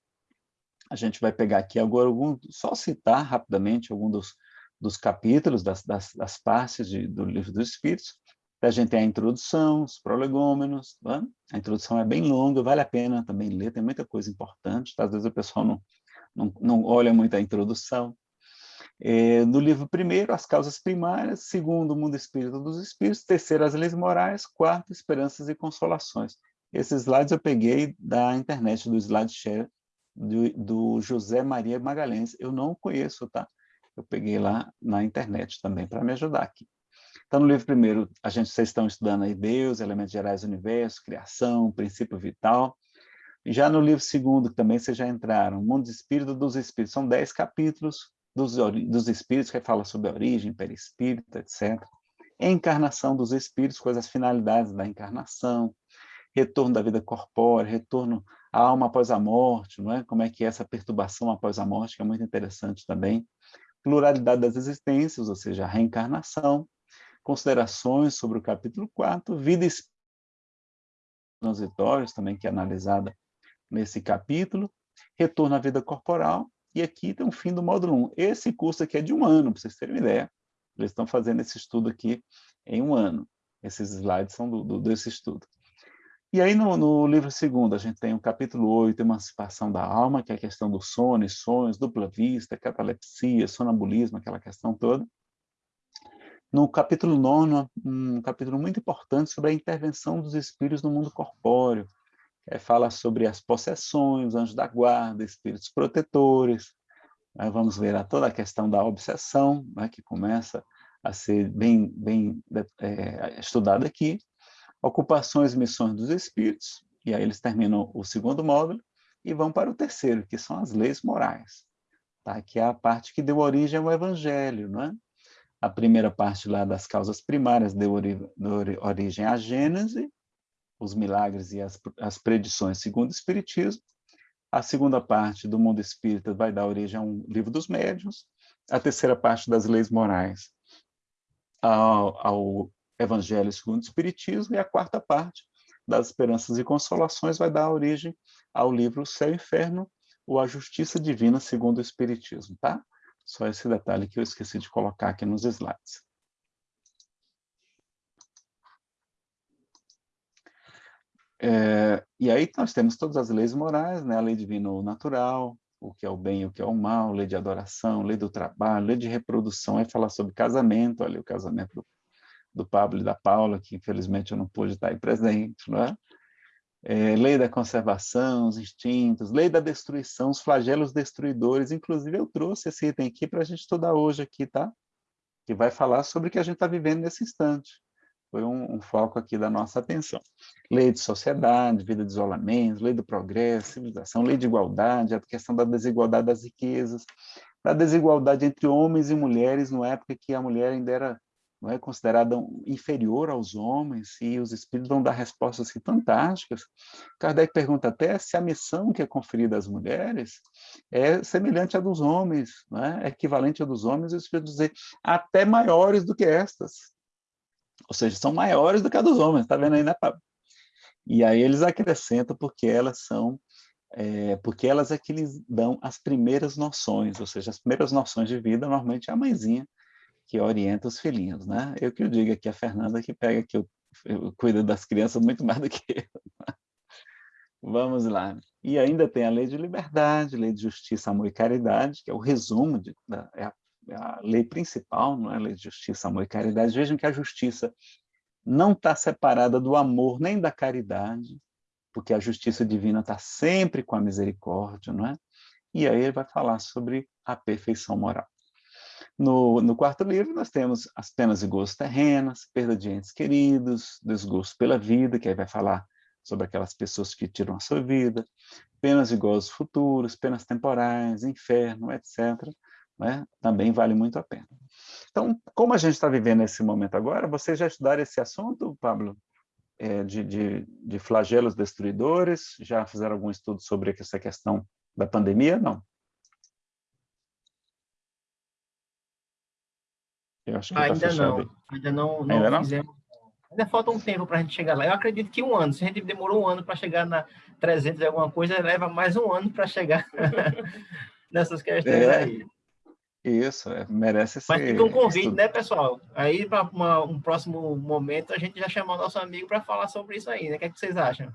A gente vai pegar aqui agora algum, só citar rapidamente algum dos, dos capítulos, das, das, das partes de, do livro dos Espíritos. A gente tem a introdução, os prolegômenos, tá? a introdução é bem longa, vale a pena também ler, tem muita coisa importante, tá? às vezes o pessoal não, não, não olha muito a introdução. É, no livro primeiro, as causas primárias, segundo, o mundo espírito dos espíritos, terceiro, as leis morais, quarto, esperanças e consolações. Esses slides eu peguei da internet, do SlideShare, do, do José Maria Magalhães. Eu não conheço, tá? Eu peguei lá na internet também para me ajudar aqui. Então, no livro primeiro, a gente, vocês estão estudando aí Deus, elementos gerais do universo, criação, princípio vital. Já no livro segundo, que também vocês já entraram, Mundo Espírito dos Espíritos, são dez capítulos dos, dos Espíritos, que fala sobre a origem, perispírito, etc. Encarnação dos Espíritos, quais as finalidades da encarnação, retorno da vida corpórea, retorno à alma após a morte, não é? como é que é essa perturbação após a morte, que é muito interessante também. Pluralidade das existências, ou seja, a reencarnação. Considerações sobre o capítulo 4, vida transitórios, também que é analisada nesse capítulo. Retorno à vida corporal. E aqui tem o fim do módulo 1. Esse curso aqui é de um ano, para vocês terem uma ideia. Eles estão fazendo esse estudo aqui em um ano. Esses slides são do, do desse estudo. E aí, no, no, livro segundo, a gente tem o capítulo 8, Emancipação da Alma, que é a questão do sono e sonhos, dupla vista, catalepsia, sonambulismo, aquela questão toda. No capítulo 9, um capítulo muito importante sobre a intervenção dos espíritos no mundo corpóreo, que fala sobre as possessões, anjos da guarda, espíritos protetores. Aí vamos ver a toda a questão da obsessão, né, que começa a ser bem, bem é, estudada aqui ocupações e missões dos espíritos, e aí eles terminam o segundo módulo e vão para o terceiro, que são as leis morais, tá? que é a parte que deu origem ao evangelho. Não é? A primeira parte lá das causas primárias deu, ori origem à Gênese, os milagres e as, as predições segundo o Espiritismo. A segunda parte do mundo espírita vai dar origem a um livro dos médiuns. A terceira parte das leis morais ao, ao Evangelho segundo o Espiritismo, e a quarta parte, das Esperanças e Consolações, vai dar origem ao livro Céu e Inferno, ou A Justiça Divina segundo o Espiritismo, tá? Só esse detalhe que eu esqueci de colocar aqui nos slides. É, e aí nós temos todas as leis morais, né? a lei divina natural, o que é o bem e o que é o mal, lei de adoração, lei do trabalho, lei de reprodução, aí falar sobre casamento, ali o casamento do do Pablo e da Paula, que infelizmente eu não pude estar aí presente, não é? É, lei da conservação, os instintos, lei da destruição, os flagelos destruidores. Inclusive, eu trouxe esse item aqui para a gente estudar hoje aqui, tá? Que vai falar sobre o que a gente está vivendo nesse instante. Foi um, um, foco aqui da nossa atenção. Lei de sociedade, vida de isolamento, lei do progresso, civilização, lei de igualdade, a questão da desigualdade das riquezas, da desigualdade entre homens e mulheres, na época que a mulher ainda era não é considerada inferior aos homens, e os espíritos vão dar respostas assim, fantásticas. Kardec pergunta até se a missão que é conferida às mulheres é semelhante à dos homens, é? é equivalente à dos homens, e os espíritos dizer até maiores do que estas. Ou seja, são maiores do que a dos homens, está vendo aí, né, Pablo? E aí eles acrescentam porque elas são é, porque elas é que lhes dão as primeiras noções, ou seja, as primeiras noções de vida, normalmente é a mãezinha que orienta os filhinhos, né? Eu que eu digo aqui, a Fernanda que pega que eu, eu cuido das crianças muito mais do que eu. Vamos lá. E ainda tem a lei de liberdade, lei de justiça, amor e caridade, que é o resumo, de, da, é, a, é a lei principal, não é lei de justiça, amor e caridade. Vejam que a justiça não está separada do amor nem da caridade, porque a justiça divina está sempre com a misericórdia, não é? E aí ele vai falar sobre a perfeição moral. No, no, quarto livro, nós temos as penas e gostos terrenas, perda de entes queridos, desgosto pela vida, que aí vai falar sobre aquelas pessoas que tiram a sua vida, penas e gozos futuros, penas temporais, inferno, etc. Né? Também vale muito a pena. Então, como a gente está vivendo esse momento agora, vocês já estudaram esse assunto, Pablo? É, de, de, de flagelos destruidores? Já fizeram algum estudo sobre essa questão da pandemia? Não? Ainda, não, ainda não, não, ainda não fizemos. Ainda falta um tempo para a gente chegar lá. Eu acredito que um ano. Se a gente demorou um ano para chegar na 300 e alguma coisa, leva mais um ano para chegar (laughs) nessas questões é, aí. Isso, é, merece ser. Mas fica um convite, né, pessoal? Aí, para um próximo momento, a gente já chamar o nosso amigo para falar sobre isso aí, né? O que, é que vocês acham?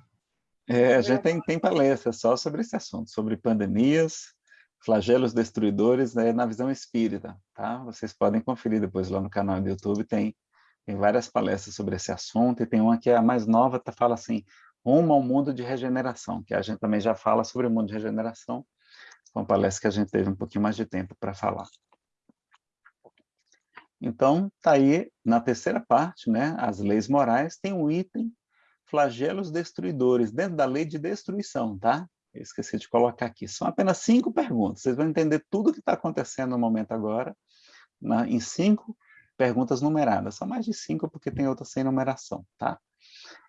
É, a gente tem, tem palestra só sobre esse assunto, sobre pandemias, flagelos destruidores né, na visão espírita, tá? Vocês podem conferir depois lá no canal do YouTube, tem, tem várias palestras sobre esse assunto, e tem uma que é a mais nova, tá, fala assim, rumo ao mundo de regeneração, que a gente também já fala sobre o mundo de regeneração, uma palestra que a gente teve um pouquinho mais de tempo para falar. Então, está aí, na terceira parte, né, as leis morais, tem um item, flagelos destruidores, dentro da lei de destruição, tá? Eu esqueci de colocar aqui. São apenas cinco perguntas. Vocês vão entender tudo o que está acontecendo no momento agora, na, em cinco perguntas numeradas. São mais de cinco, porque tem outras sem numeração, tá?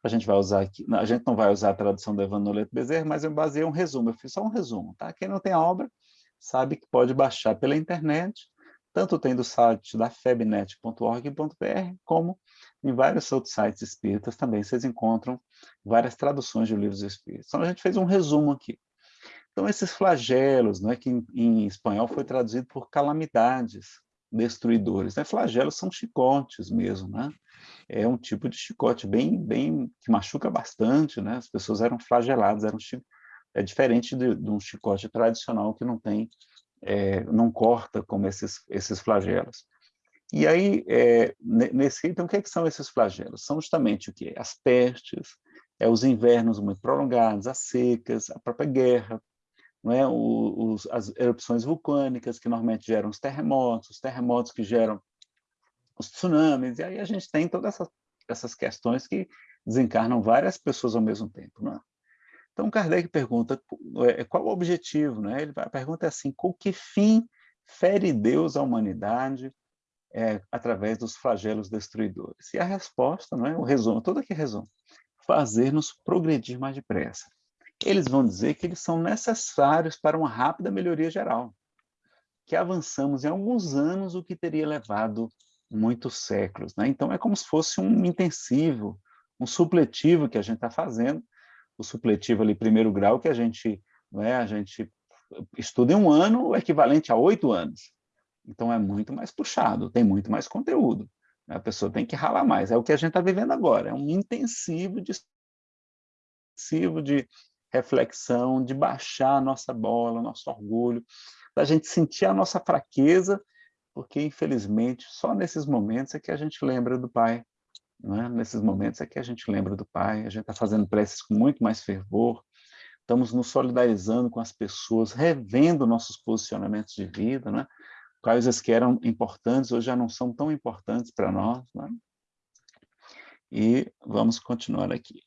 A gente vai usar aqui, a gente não vai usar a tradução do Evan Bezerra, mas eu baseei um resumo, eu fiz só um resumo, tá? Quem não tem a obra, sabe que pode baixar pela internet, tanto tem do site da febnet.org.br, como em vários outros sites espíritas também vocês encontram várias traduções de livros espíritas. Então a gente fez um resumo aqui. Então esses flagelos, né, que em, em espanhol foi traduzido por calamidades, destruidores. Né? Flagelos são chicotes mesmo, né? É um tipo de chicote bem, bem que machuca bastante, né? As pessoas eram flageladas, eram é diferente de, de um chicote tradicional que não tem, é, não corta como esses esses flagelos. E aí, é, nesse então, o que, é que são esses flagelos? São justamente o que? As pestes, é, os invernos muito prolongados, as secas, a própria guerra, não é? O, os, as erupções vulcânicas que normalmente geram os terremotos, os terremotos que geram os tsunamis, e aí a gente tem todas essas, essas questões que desencarnam várias pessoas ao mesmo tempo. Não é? Então, Kardec pergunta é, qual o objetivo, né? Ele, a pergunta é assim, com que fim fere Deus a humanidade é, através dos flagelos destruidores? E a resposta, não é? o resumo, todo aqui resumo, fazer-nos progredir mais depressa eles vão dizer que eles são necessários para uma rápida melhoria geral, que avançamos em alguns anos o que teria levado muitos séculos. Né? Então, é como se fosse um intensivo, um supletivo que a gente está fazendo, o supletivo ali, primeiro grau, que a gente, é, a gente estuda em um ano, o equivalente a oito anos. Então, é muito mais puxado, tem muito mais conteúdo. Né? A pessoa tem que ralar mais. É o que a gente está vivendo agora, é um intensivo de intensivo de reflexão, de baixar a nossa bola, nosso orgulho, da gente sentir a nossa fraqueza, porque, infelizmente, só nesses momentos é que a gente lembra do Pai. É? Nesses momentos é que a gente lembra do Pai, a gente está fazendo preces com muito mais fervor, estamos nos solidarizando com as pessoas, revendo nossos posicionamentos de vida, né? Coisas que eram importantes hoje já não são tão importantes para nós. Né? E vamos continuar aqui.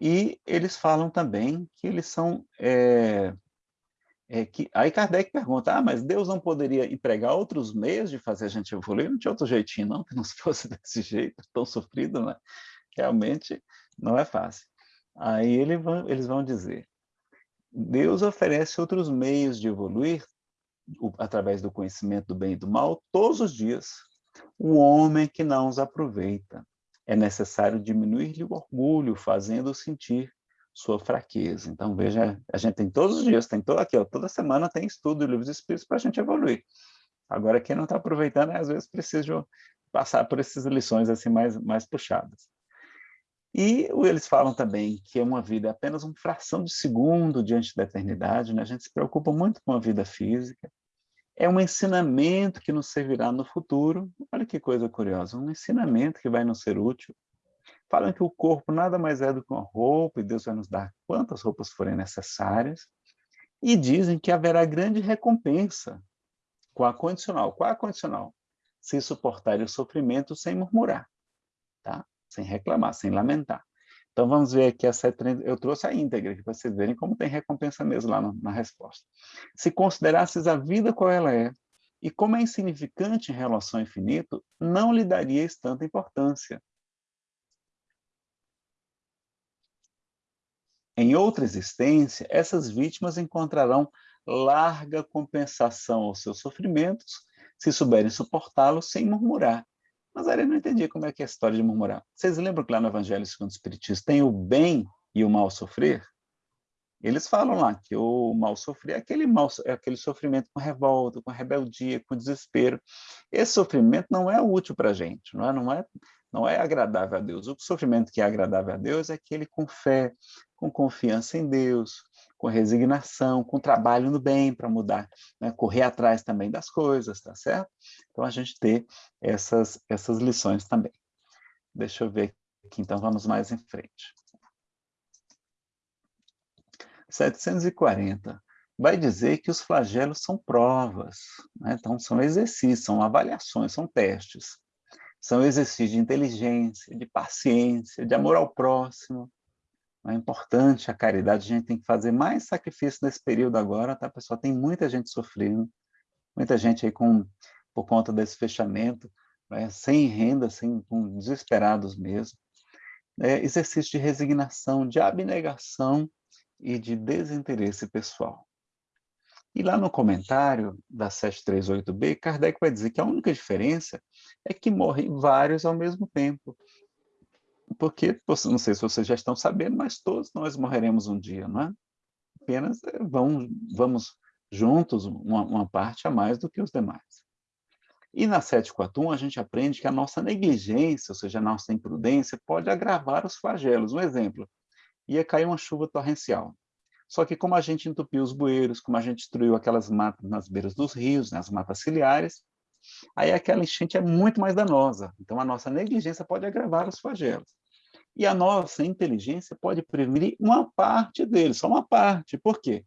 E eles falam também que eles são... É, é que, aí Kardec pergunta, ah, mas Deus não poderia empregar outros meios de fazer a gente evoluir? Não tinha outro jeitinho, não, que não (laughs) fosse desse jeito, tão sofrido, né? Realmente não é fácil. Aí ele eles vão dizer, Deus oferece outros meios de evoluir através do conhecimento do bem e do mal todos os dias. O homem que não os aproveita é necessário diminuir-lhe o orgulho, fazendo-o sentir sua fraqueza. Então, veja, a gente tem todos os dias, tem todo aqui, ó, toda semana tem estudo de livros espíritos para a gente evoluir. Agora, quem não está aproveitando, às vezes precisa passar por essas lições assim mais, mais puxadas. E eles falam também que é uma vida apenas uma fração de segundo diante da eternidade, né? a gente se preocupa muito com a vida física, é um ensinamento que nos servirá no futuro. Olha que coisa curiosa, um ensinamento que vai nos ser útil. Falam que o corpo nada mais é do que uma roupa, e Deus vai nos dar quantas roupas forem necessárias. E dizem que haverá grande recompensa com a condicional. Qual é a condicional? Se suportar o sofrimento sem murmurar, tá? Sem reclamar, sem lamentar. Então, vamos ver aqui a 730. Eu trouxe a íntegra, para vocês verem como tem recompensa mesmo lá na resposta. Se considerasses a vida qual ela é, e como é insignificante em relação ao infinito, não lhe darias tanta importância. Em outra existência, essas vítimas encontrarão larga compensação aos seus sofrimentos, se souberem suportá-los sem murmurar, Mas aí ele não entendia como é que é a história de murmurar. Vocês lembram que lá no Evangelho segundo o Espiritismo tem o bem e o mal sofrer? Eles falam lá que o mal sofrer é aquele, mal, é aquele sofrimento com revolta, com rebeldia, com desespero. Esse sofrimento não é útil para a gente, não é, não, é, não é agradável a Deus. O sofrimento que é agradável a Deus é aquele com fé, com confiança em Deus, com resignação, com trabalho no bem para mudar, né? correr atrás também das coisas, tá certo? Então a gente ter essas, essas lições também. Deixa eu ver aqui, então vamos mais em frente. 740 vai dizer que os flagelos são provas, né? então são exercícios, são avaliações, são testes. São exercícios de inteligência, de paciência, de amor ao próximo, é importante a caridade, a gente tem que fazer mais sacrifício nesse período agora, tá, pessoal? Tem muita gente sofrendo, muita gente aí com, por conta desse fechamento, né, sem renda, sem, com, desesperados mesmo. É, exercício de resignação, de abnegação e de desinteresse pessoal. E lá no comentário da 738b, Kardec vai dizer que a única diferença é que morrem vários ao mesmo tempo porque, não sei se vocês já estão sabendo, mas todos nós morreremos um dia, não é? Apenas eh, vamos, vamos juntos, uma, uma parte a mais do que os demais. E na 741 a gente aprende que a nossa negligência, ou seja, a nossa imprudência, pode agravar os flagelos. Um exemplo, ia cair uma chuva torrencial. Só que como a gente entupiu os bueiros, como a gente destruiu aquelas matas nas beiras dos rios, nas né, matas ciliares, aí aquela enchente é muito mais danosa. Então, a nossa negligência pode agravar os flagelos. E a nossa inteligência pode prevenir uma parte deles, só uma parte. Por quê?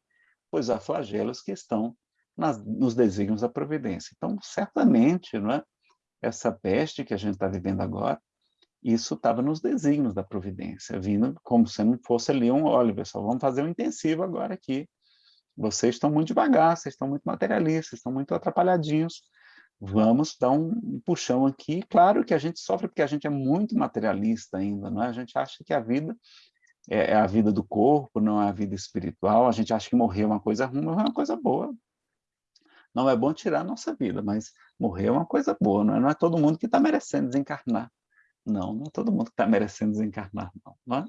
Pois há flagelos que estão nas, nos desígnios da providência. Então, certamente, não é? essa peste que a gente está vivendo agora, isso estava nos desígnios da providência, vindo como se não fosse ali um, olha, pessoal, vamos fazer um intensivo agora aqui. Vocês estão muito devagar, vocês estão muito materialistas, estão muito atrapalhadinhos, vamos dar um puxão aqui. Claro que a gente sofre porque a gente é muito materialista ainda, não é? A gente acha que a vida é, é a vida do corpo, não é a vida espiritual. A gente acha que morrer é uma coisa ruim, mas é uma coisa boa. Não é bom tirar a nossa vida, mas morrer é uma coisa boa, não é, não é todo mundo que está merecendo desencarnar. Não, não é todo mundo que está merecendo desencarnar, não, não é?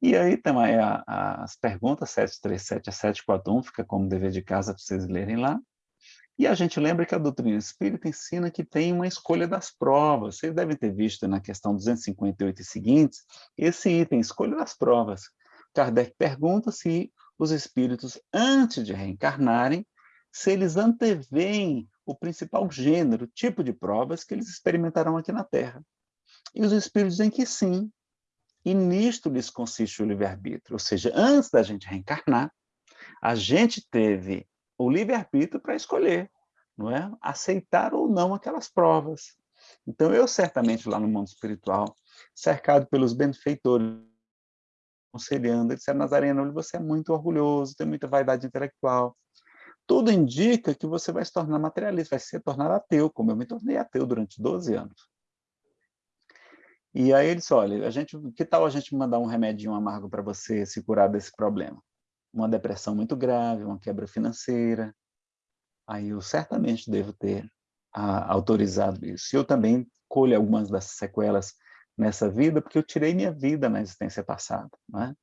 E aí também a, a, as perguntas 737 a 741, fica como dever de casa para vocês lerem lá. E a gente lembra que a doutrina espírita ensina que tem uma escolha das provas. Vocês devem ter visto na questão 258 e seguintes, esse item, escolha das provas. Kardec pergunta se os espíritos, antes de reencarnarem, se eles anteveem o principal gênero, tipo de provas que eles experimentarão aqui na Terra. E os espíritos dizem que sim, e nisto lhes consiste o livre-arbítrio. Ou seja, antes da gente reencarnar, a gente teve o livre-arbítrio para escolher, não é? Aceitar ou não aquelas provas. Então, eu certamente lá no mundo espiritual, cercado pelos benfeitores, aconselhando, ele disse, Nazareno, você é muito orgulhoso, tem muita vaidade intelectual. Tudo indica que você vai se tornar materialista, vai se tornar ateu, como eu me tornei ateu durante 12 anos. E aí ele disse, olha, a gente, que tal a gente mandar um remedinho amargo para você se curar desse problema? Uma depressão muito grave, uma quebra financeira, aí eu certamente devo ter autorizado isso. Eu também colho algumas das sequelas nessa vida, porque eu tirei minha vida na existência passada, não é?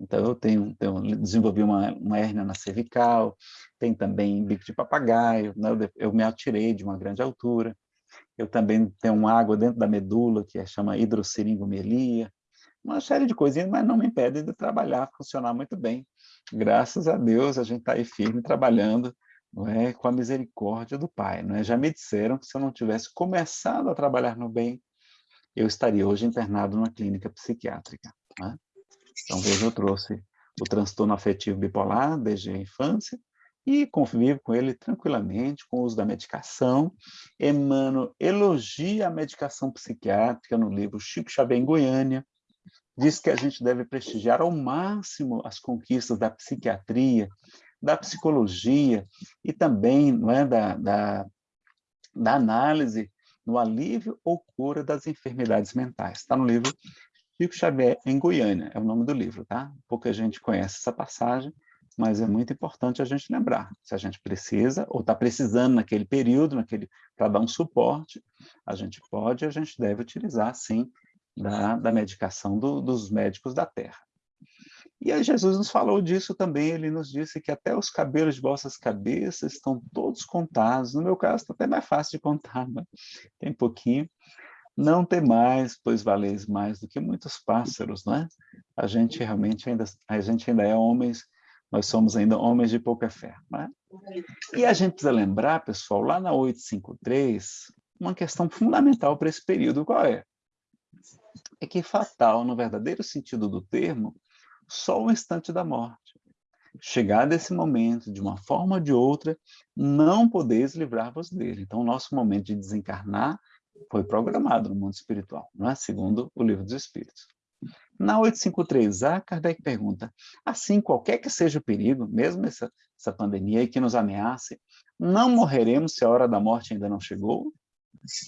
Então, eu tenho, tenho desenvolvi uma, uma hérnia na cervical, tem também bico de papagaio, né? eu, eu me atirei de uma grande altura, eu também tenho uma água dentro da medula, que é, chama hidrosseringomelia, uma série de coisinhas, mas não me impede de trabalhar, funcionar muito bem graças a Deus, a gente está aí firme trabalhando não é, com a misericórdia do Pai. Não é? Já me disseram que se eu não tivesse começado a trabalhar no bem, eu estaria hoje internado numa clínica psiquiátrica. Né? Então, veja, eu trouxe o transtorno afetivo bipolar desde a infância e convivo com ele tranquilamente, com o uso da medicação. Emmanuel elogia a medicação psiquiátrica no livro Chico Xavier em Goiânia, diz que a gente deve prestigiar ao máximo as conquistas da psiquiatria, da psicologia e também não é, da, da, da análise no alívio ou cura das enfermidades mentais. Está no livro Chico Xavier em Goiânia, é o nome do livro, tá? Pouca gente conhece essa passagem, mas é muito importante a gente lembrar, se a gente precisa, ou está precisando naquele período, naquele para dar um suporte, a gente pode, a gente deve utilizar, sim, da, da medicação do, dos médicos da terra. E aí Jesus nos falou disso também, ele nos disse que até os cabelos de vossas cabeças estão todos contados. No meu caso, está até mais fácil de contar, mas tem pouquinho. Não tem mais, pois valeis mais do que muitos pássaros, né? A gente realmente ainda, a gente ainda é homens, nós somos ainda homens de pouca fé, né? E a gente precisa lembrar, pessoal, lá na 853, uma questão fundamental para esse período, qual é? É que fatal, no verdadeiro sentido do termo, só o instante da morte. Chegar desse momento, de uma forma ou de outra, não podeis livrar-vos dele. Então, o nosso momento de desencarnar foi programado no mundo espiritual, não é? segundo o livro dos Espíritos. Na 853A, Kardec pergunta, assim, qualquer que seja o perigo, mesmo essa, essa pandemia que nos ameace, não morreremos se a hora da morte ainda não chegou?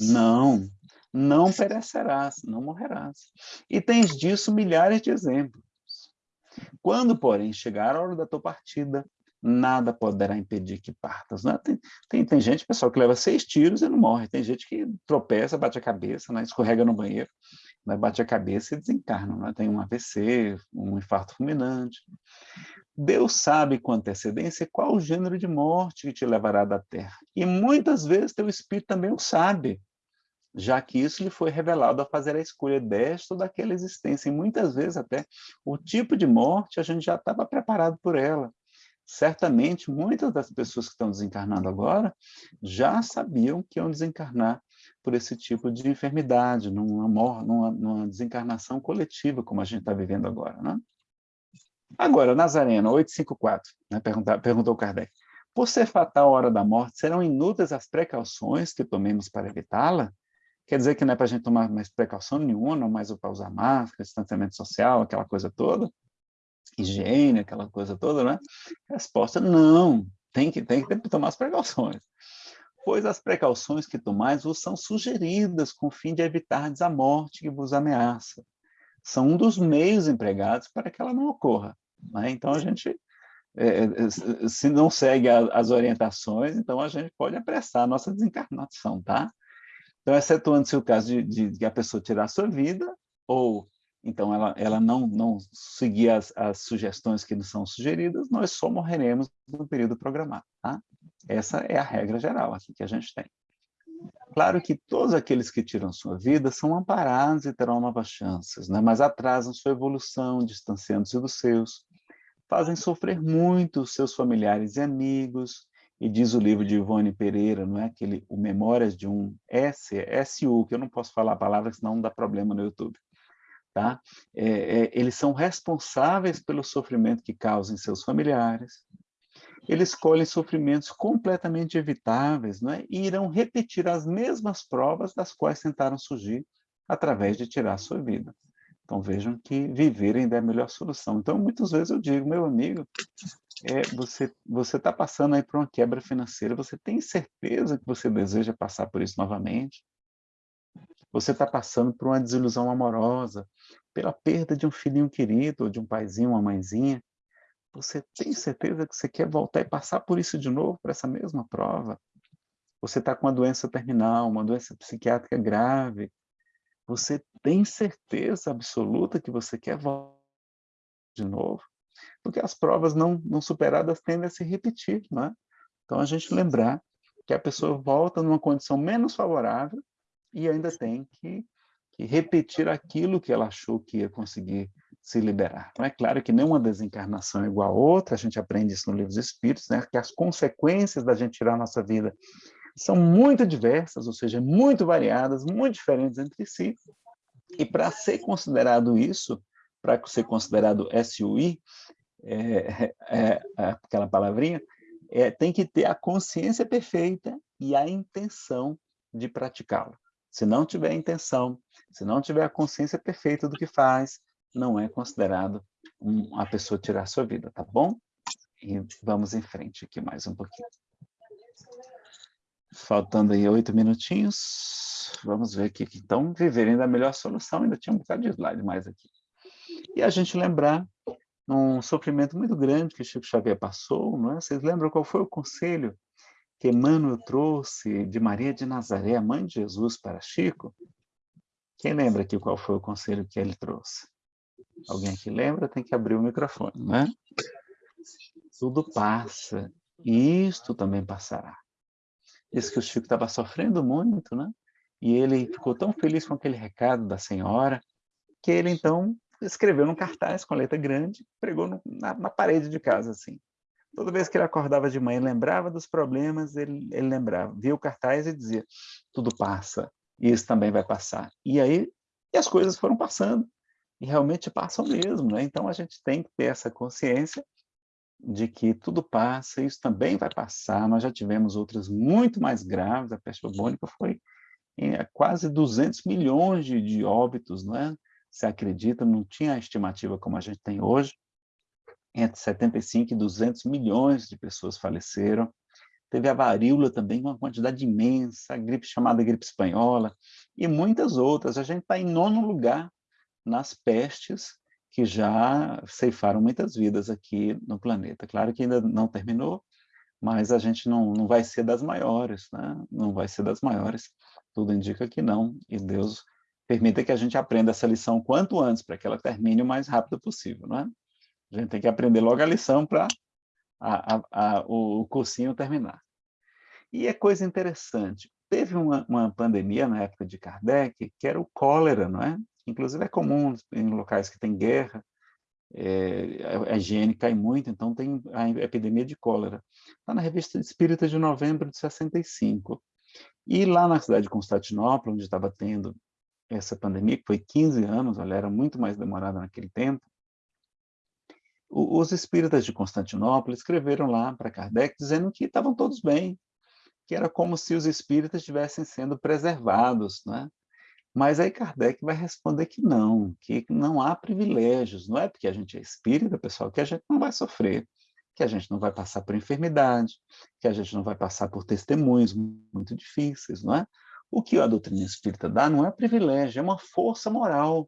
Não, não perecerás, não morrerás. E tens disso milhares de exemplos. Quando, porém, chegar a hora da tua partida, nada poderá impedir que partas. Né? Tem, tem, tem, gente, pessoal, que leva seis tiros e não morre. Tem gente que tropeça, bate a cabeça, né? escorrega no banheiro, né? bate a cabeça e desencarna. Né? Tem um AVC, um infarto fulminante. Deus sabe com antecedência qual o gênero de morte que te levará da terra. E muitas vezes teu espírito também o sabe já que isso lhe foi revelado a fazer a escolha desta ou daquela existência. E muitas vezes até o tipo de morte a gente já estava preparado por ela. Certamente, muitas das pessoas que estão desencarnando agora já sabiam que iam desencarnar por esse tipo de enfermidade, numa, numa, numa desencarnação coletiva, como a gente está vivendo agora. Né? Agora, Nazareno, 854, né, perguntou Kardec. Por ser fatal a hora da morte, serão inúteis as precauções que tomemos para evitá-la? Quer dizer que não é para a gente tomar mais precaução nenhuma, não mais para usar máscara, distanciamento social, aquela coisa toda, higiene, aquela coisa toda, né? Resposta, não, tem que, tem que tomar as precauções. Pois as precauções que tomais vos são sugeridas com o fim de evitar a morte que vos ameaça. São um dos meios empregados para que ela não ocorra. Né? Então, a gente, é, é se não segue as orientações, então a gente pode apressar a nossa desencarnação, tá? Então, excetuando-se o caso de, de, de, a pessoa tirar a sua vida, ou então ela, ela não, não seguir as, as sugestões que nos são sugeridas, nós só morreremos no período programado. Tá? Essa é a regra geral aqui que a gente tem. Claro que todos aqueles que tiram sua vida são amparados e terão novas chances, né? mas atrasam sua evolução, distanciando-se dos seus, fazem sofrer muito os seus familiares e amigos, e diz o livro de Ivone Pereira, não é aquele, o Memórias de um S, SU, que eu não posso falar a palavra, senão dá problema no YouTube. Tá? É, é, eles são responsáveis pelo sofrimento que causam em seus familiares, eles escolhem sofrimentos completamente evitáveis não é? e irão repetir as mesmas provas das quais tentaram surgir através de tirar a sua vida. Então vejam que viver ainda é a melhor solução. Então muitas vezes eu digo, meu amigo, é, você você está passando aí por uma quebra financeira, você tem certeza que você deseja passar por isso novamente? Você está passando por uma desilusão amorosa, pela perda de um filhinho querido, ou de um paizinho, uma mãezinha. Você tem certeza que você quer voltar e passar por isso de novo, por essa mesma prova? Você está com uma doença terminal, uma doença psiquiátrica grave. Você tem certeza absoluta que você quer voltar de novo? Porque as provas não, não superadas tendem a se repetir, né? Então, a gente lembrar que a pessoa volta numa condição menos favorável e ainda tem que, que repetir aquilo que ela achou que ia conseguir se liberar. Não é claro que nenhuma desencarnação é igual a outra, a gente aprende isso no livro dos Espíritos, né? que as consequências da gente tirar a nossa vida são muito diversas, ou seja, muito variadas, muito diferentes entre si. E para ser considerado isso, para ser considerado SUI, é, é, é, aquela palavrinha, é, tem que ter a consciência perfeita e a intenção de praticá-lo. Se não tiver a intenção, se não tiver a consciência perfeita do que faz, não é considerado um, a pessoa tirar a sua vida, tá bom? E vamos em frente aqui mais um pouquinho. Faltando aí oito minutinhos, vamos ver aqui. Então, viverem da melhor solução, ainda tinha um bocado de slide mais aqui. E a gente lembrar num sofrimento muito grande que Chico Xavier passou, não é? Vocês lembram qual foi o conselho que Emmanuel trouxe de Maria de Nazaré, a mãe de Jesus, para Chico? Quem lembra aqui qual foi o conselho que ele trouxe? Alguém que lembra tem que abrir o microfone, né? Tudo passa, e isto também passará. Diz que o Chico estava sofrendo muito, né? E ele ficou tão feliz com aquele recado da senhora, que ele então escreveu num cartaz com letra grande, pregou no, na, na, parede de casa, assim. Toda vez que ele acordava de manhã, lembrava dos problemas, ele, ele lembrava, via o cartaz e dizia, tudo passa, isso também vai passar. E aí, e as coisas foram passando, e realmente passam mesmo, né? Então a gente tem que ter essa consciência de que tudo passa, isso também vai passar. Nós já tivemos outras muito mais graves, a peste bubônica foi em quase 200 milhões de, de óbitos, é? Se acredita, não tinha a estimativa como a gente tem hoje. Entre 75 e 200 milhões de pessoas faleceram. Teve a varíola também, uma quantidade imensa, a gripe chamada gripe espanhola, e muitas outras. A gente está em nono lugar nas pestes que já ceifaram muitas vidas aqui no planeta. Claro que ainda não terminou, mas a gente não, não vai ser das maiores, né? não vai ser das maiores. Tudo indica que não, e Deus permita que a gente aprenda essa lição quanto antes, para que ela termine o mais rápido possível. Né? A gente tem que aprender logo a lição para o cursinho terminar. E é coisa interessante, teve uma, uma pandemia na época de Kardec, que era o cólera, não é? Inclusive é comum em locais que tem guerra, é, a higiene cai muito, então tem a epidemia de cólera. Está na revista Espírita de novembro de 65. E lá na cidade de Constantinopla, onde estava tendo essa pandemia, que foi 15 anos, olha, era muito mais demorada naquele tempo, os espíritas de Constantinopla escreveram lá para Kardec dizendo que estavam todos bem, que era como se os espíritas estivessem sendo preservados, né? Mas aí Kardec vai responder que não, que não há privilégios, não é porque a gente é espírita, pessoal, que a gente não vai sofrer, que a gente não vai passar por enfermidade, que a gente não vai passar por testemunhos muito difíceis, não é? O que a doutrina espírita dá não é privilégio, é uma força moral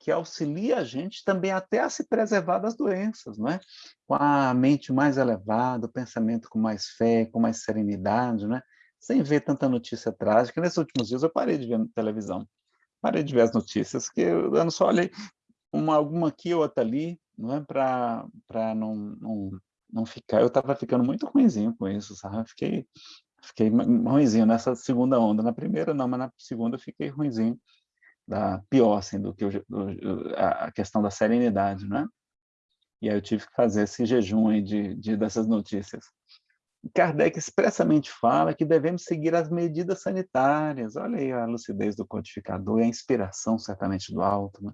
que auxilia a gente também até a se preservar das doenças, não é? Com a mente mais elevada, o pensamento com mais fé, com mais serenidade, não é? Sem ver tanta notícia trágica. Nesses últimos dias eu parei de ver televisão parei de ver as notícias, que eu, só olhei uma, alguma aqui, outra ali, não é para não, não, não ficar, eu estava ficando muito ruimzinho com isso, sabe? Fiquei, fiquei ruimzinho nessa segunda onda, na primeira não, mas na segunda eu fiquei ruimzinho, da, pior, assim, do que do, a questão da serenidade, né? E aí eu tive que fazer esse jejum aí de, de dessas notícias. Kardec expressamente fala que devemos seguir as medidas sanitárias. Olha aí a lucidez do codificador e a inspiração, certamente, do alto. Né?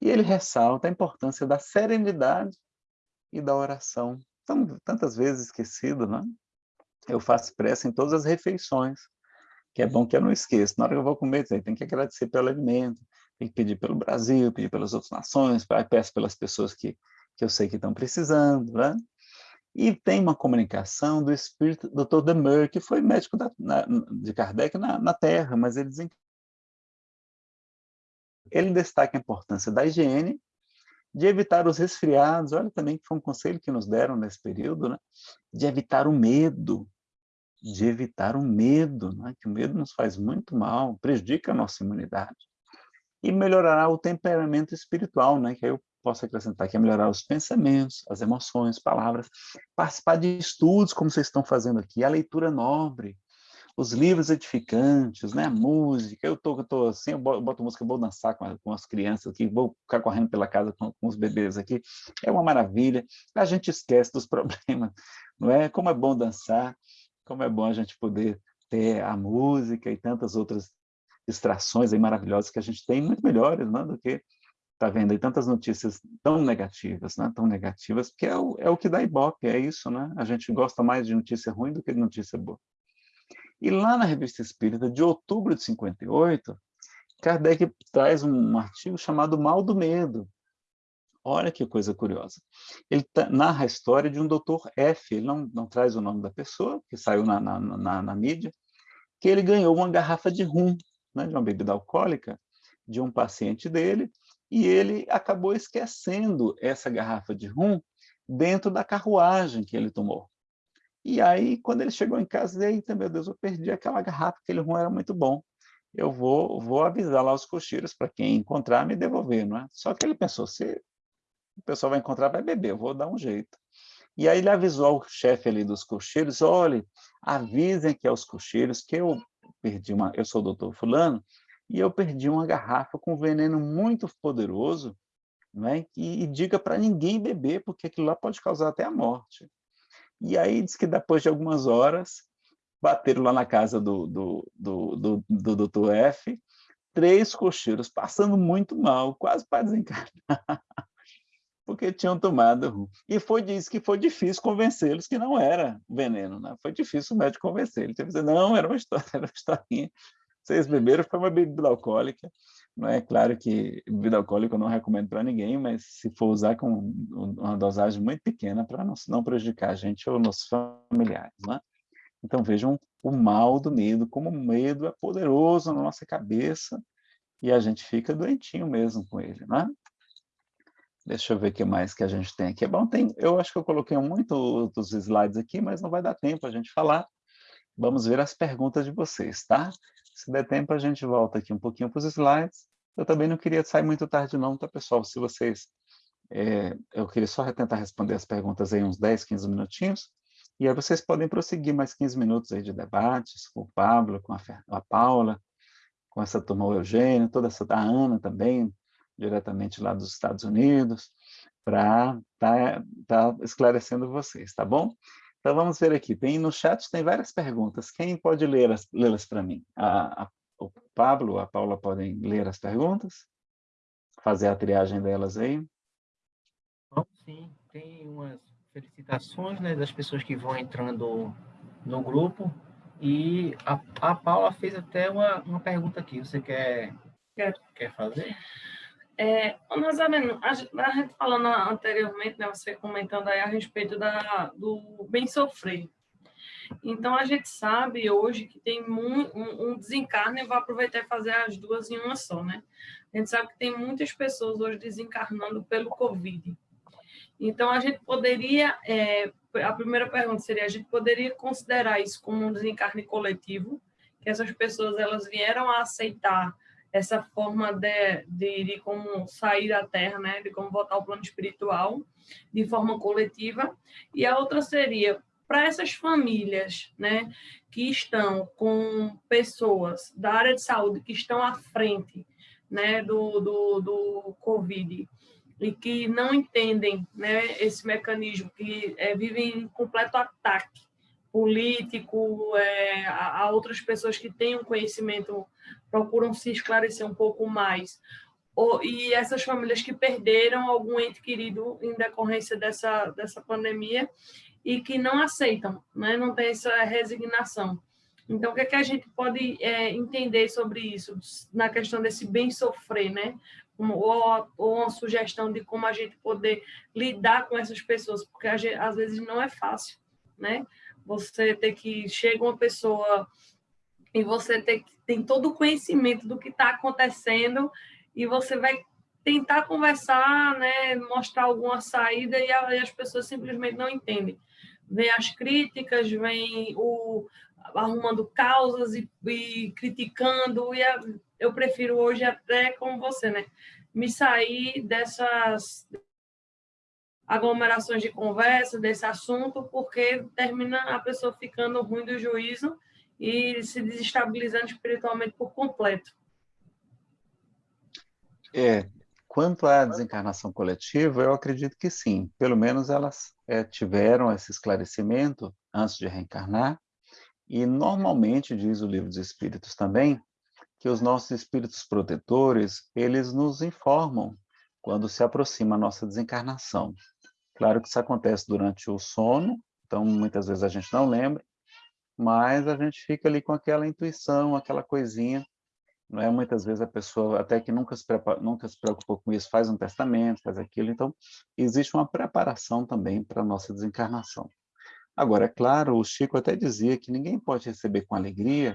E ele ressalta a importância da serenidade e da oração. Tão, tantas vezes esquecido, né? Eu faço pressa em todas as refeições, que é bom que eu não esqueça. Na hora que eu vou comer, tem que agradecer pelo alimento, tem que pedir pelo Brasil, pedir pelas outras nações, peço pelas pessoas que, que eu sei que estão precisando, né? E tem uma comunicação do espírito Dr. Demeur, que foi médico da, na, de Kardec na, na, Terra, mas ele ele destaca a importância da higiene, de evitar os resfriados, olha também que foi um conselho que nos deram nesse período, né? de evitar o medo, de evitar o medo, né? que o medo nos faz muito mal, prejudica a nossa imunidade. E melhorará o temperamento espiritual, né? que aí eu posso acrescentar que é melhorar os pensamentos, as emoções, palavras, participar de estudos, como vocês estão fazendo aqui, a leitura nobre, os livros edificantes, né, a música, eu tô, eu tô assim, eu boto música, vou dançar com, com as crianças aqui, vou ficar correndo pela casa com, com os bebês aqui, é uma maravilha, a gente esquece dos (laughs) problemas, não é? Como é bom dançar, como é bom a gente poder ter a música e tantas outras distrações aí maravilhosas que a gente tem, muito melhores né, do que está vendo aí tantas notícias tão negativas, né? tão negativas, porque é o, é o que dá ibope, é isso, né? A gente gosta mais de notícia ruim do que de notícia boa. E lá na Revista Espírita, de outubro de 58, Kardec traz um artigo chamado Mal do Medo. Olha que coisa curiosa. Ele narra a história de um doutor F, ele não, não traz o nome da pessoa, que saiu na, na, na, na mídia, que ele ganhou uma garrafa de rum, né, de uma bebida alcoólica, de um paciente dele, e ele acabou esquecendo essa garrafa de rum dentro da carruagem que ele tomou. E aí, quando ele chegou em casa, eita, meu Deus, eu perdi aquela garrafa, aquele rum era muito bom. Eu vou, vou avisar lá os cocheiros para quem encontrar me devolver, não é? Só que ele pensou, se o pessoal vai encontrar, vai beber, eu vou dar um jeito. E aí ele avisou ao chefe ali dos cocheiros, olhe, avisem aqui aos cocheiros que eu perdi uma, eu sou o doutor fulano, e eu perdi uma garrafa com veneno muito poderoso, né? e, e diga para ninguém beber, porque aquilo lá pode causar até a morte. E aí diz que depois de algumas horas, bateram lá na casa do, do, do, do, do doutor F, três cocheiros passando muito mal, quase para desencarnar, (laughs) porque tinham tomado. E foi disso que foi difícil convencê-los que não era veneno, né? Foi difícil o médico convencer. Ele teve que dizer, não, era uma história, (laughs) era uma historinha. Vocês beberam, foi uma bebida alcoólica. Não é claro que bebida alcoólica eu não recomendo para ninguém, mas se for usar com uma dosagem muito pequena para não, não prejudicar a gente ou nossos familiares. Né? Então vejam o mal do medo, como o medo é poderoso na nossa cabeça e a gente fica doentinho mesmo com ele. Né? Deixa eu ver o que mais que a gente tem aqui. Bom, tem, eu acho que eu coloquei muito dos slides aqui, mas não vai dar tempo a gente falar. Vamos ver as perguntas de vocês, tá? Se der tempo, a gente volta aqui um pouquinho para os slides. Eu também não queria sair muito tarde não, tá, pessoal? Se vocês... É, eu queria só tentar responder as perguntas aí uns 10, 15 minutinhos, e aí vocês podem prosseguir mais 15 minutos aí de debates com o Pablo, com a, a Paula, com essa turma o Eugênio, toda essa da Ana também, diretamente lá dos Estados Unidos, para estar tá, tá esclarecendo vocês, tá bom? Então vamos ver aqui, tem no chat tem várias perguntas. Quem pode lê-las lê para mim? A, a, o Pablo, a Paula podem ler as perguntas? Fazer a triagem delas aí? Bom, sim, tem umas felicitações né, das pessoas que vão entrando no grupo. E a, a Paula fez até uma, uma pergunta aqui. Você quer, quer, quer fazer? É, Nazareno, a gente falando anteriormente, né, você comentando aí a respeito da, do bem sofrer. Então, a gente sabe hoje que tem um, um desencarne, eu vou aproveitar e fazer as duas em uma só, né? A gente sabe que tem muitas pessoas hoje desencarnando pelo Covid. Então, a gente poderia, é, a primeira pergunta seria, a gente poderia considerar isso como um desencarne coletivo, que essas pessoas elas vieram a aceitar essa forma de, de, de, como sair da Terra, né, de como voltar ao plano espiritual, de forma coletiva, e a outra seria para essas famílias, né, que estão com pessoas da área de saúde que estão à frente, né, do, do, do Covid e que não entendem, né, esse mecanismo, que é, vivem em completo ataque político, é, a, a outras pessoas que têm um conhecimento procuram se esclarecer um pouco mais. e essas famílias que perderam algum ente querido em decorrência dessa, dessa pandemia e que não aceitam, né? não tem essa resignação. Então, o que, é que a gente pode é, entender sobre isso, na questão desse bem sofrer, né? Ou, ou uma sugestão de como a gente poder lidar com essas pessoas, porque gente, às vezes não é fácil, né? Você ter que... Chega uma pessoa e você tem, tem todo o conhecimento do que está acontecendo e você vai tentar conversar, né, mostrar alguma saída e, a, e as pessoas simplesmente não entendem. Vem as críticas, vem o arrumando causas e, e criticando, e a, eu prefiro hoje até como você, né, me sair dessas aglomerações de conversa, desse assunto, porque termina a pessoa ficando ruim do juízo e se desestabilizando espiritualmente por completo. É, quanto à desencarnação coletiva, eu acredito que sim. Pelo menos elas é, tiveram esse esclarecimento antes de reencarnar. E normalmente, diz o livro dos Espíritos também, que os nossos espíritos protetores, eles nos informam quando se aproxima a nossa desencarnação. Claro que isso acontece durante o sono, então muitas vezes a gente não lembra, mas a gente fica ali com aquela intuição, aquela coisinha, não é? Muitas vezes a pessoa, até que nunca se, nunca se preocupou com isso, faz um testamento, faz aquilo, então existe uma preparação também para a nossa desencarnação. Agora, é claro, o Chico até dizia que ninguém pode receber com alegria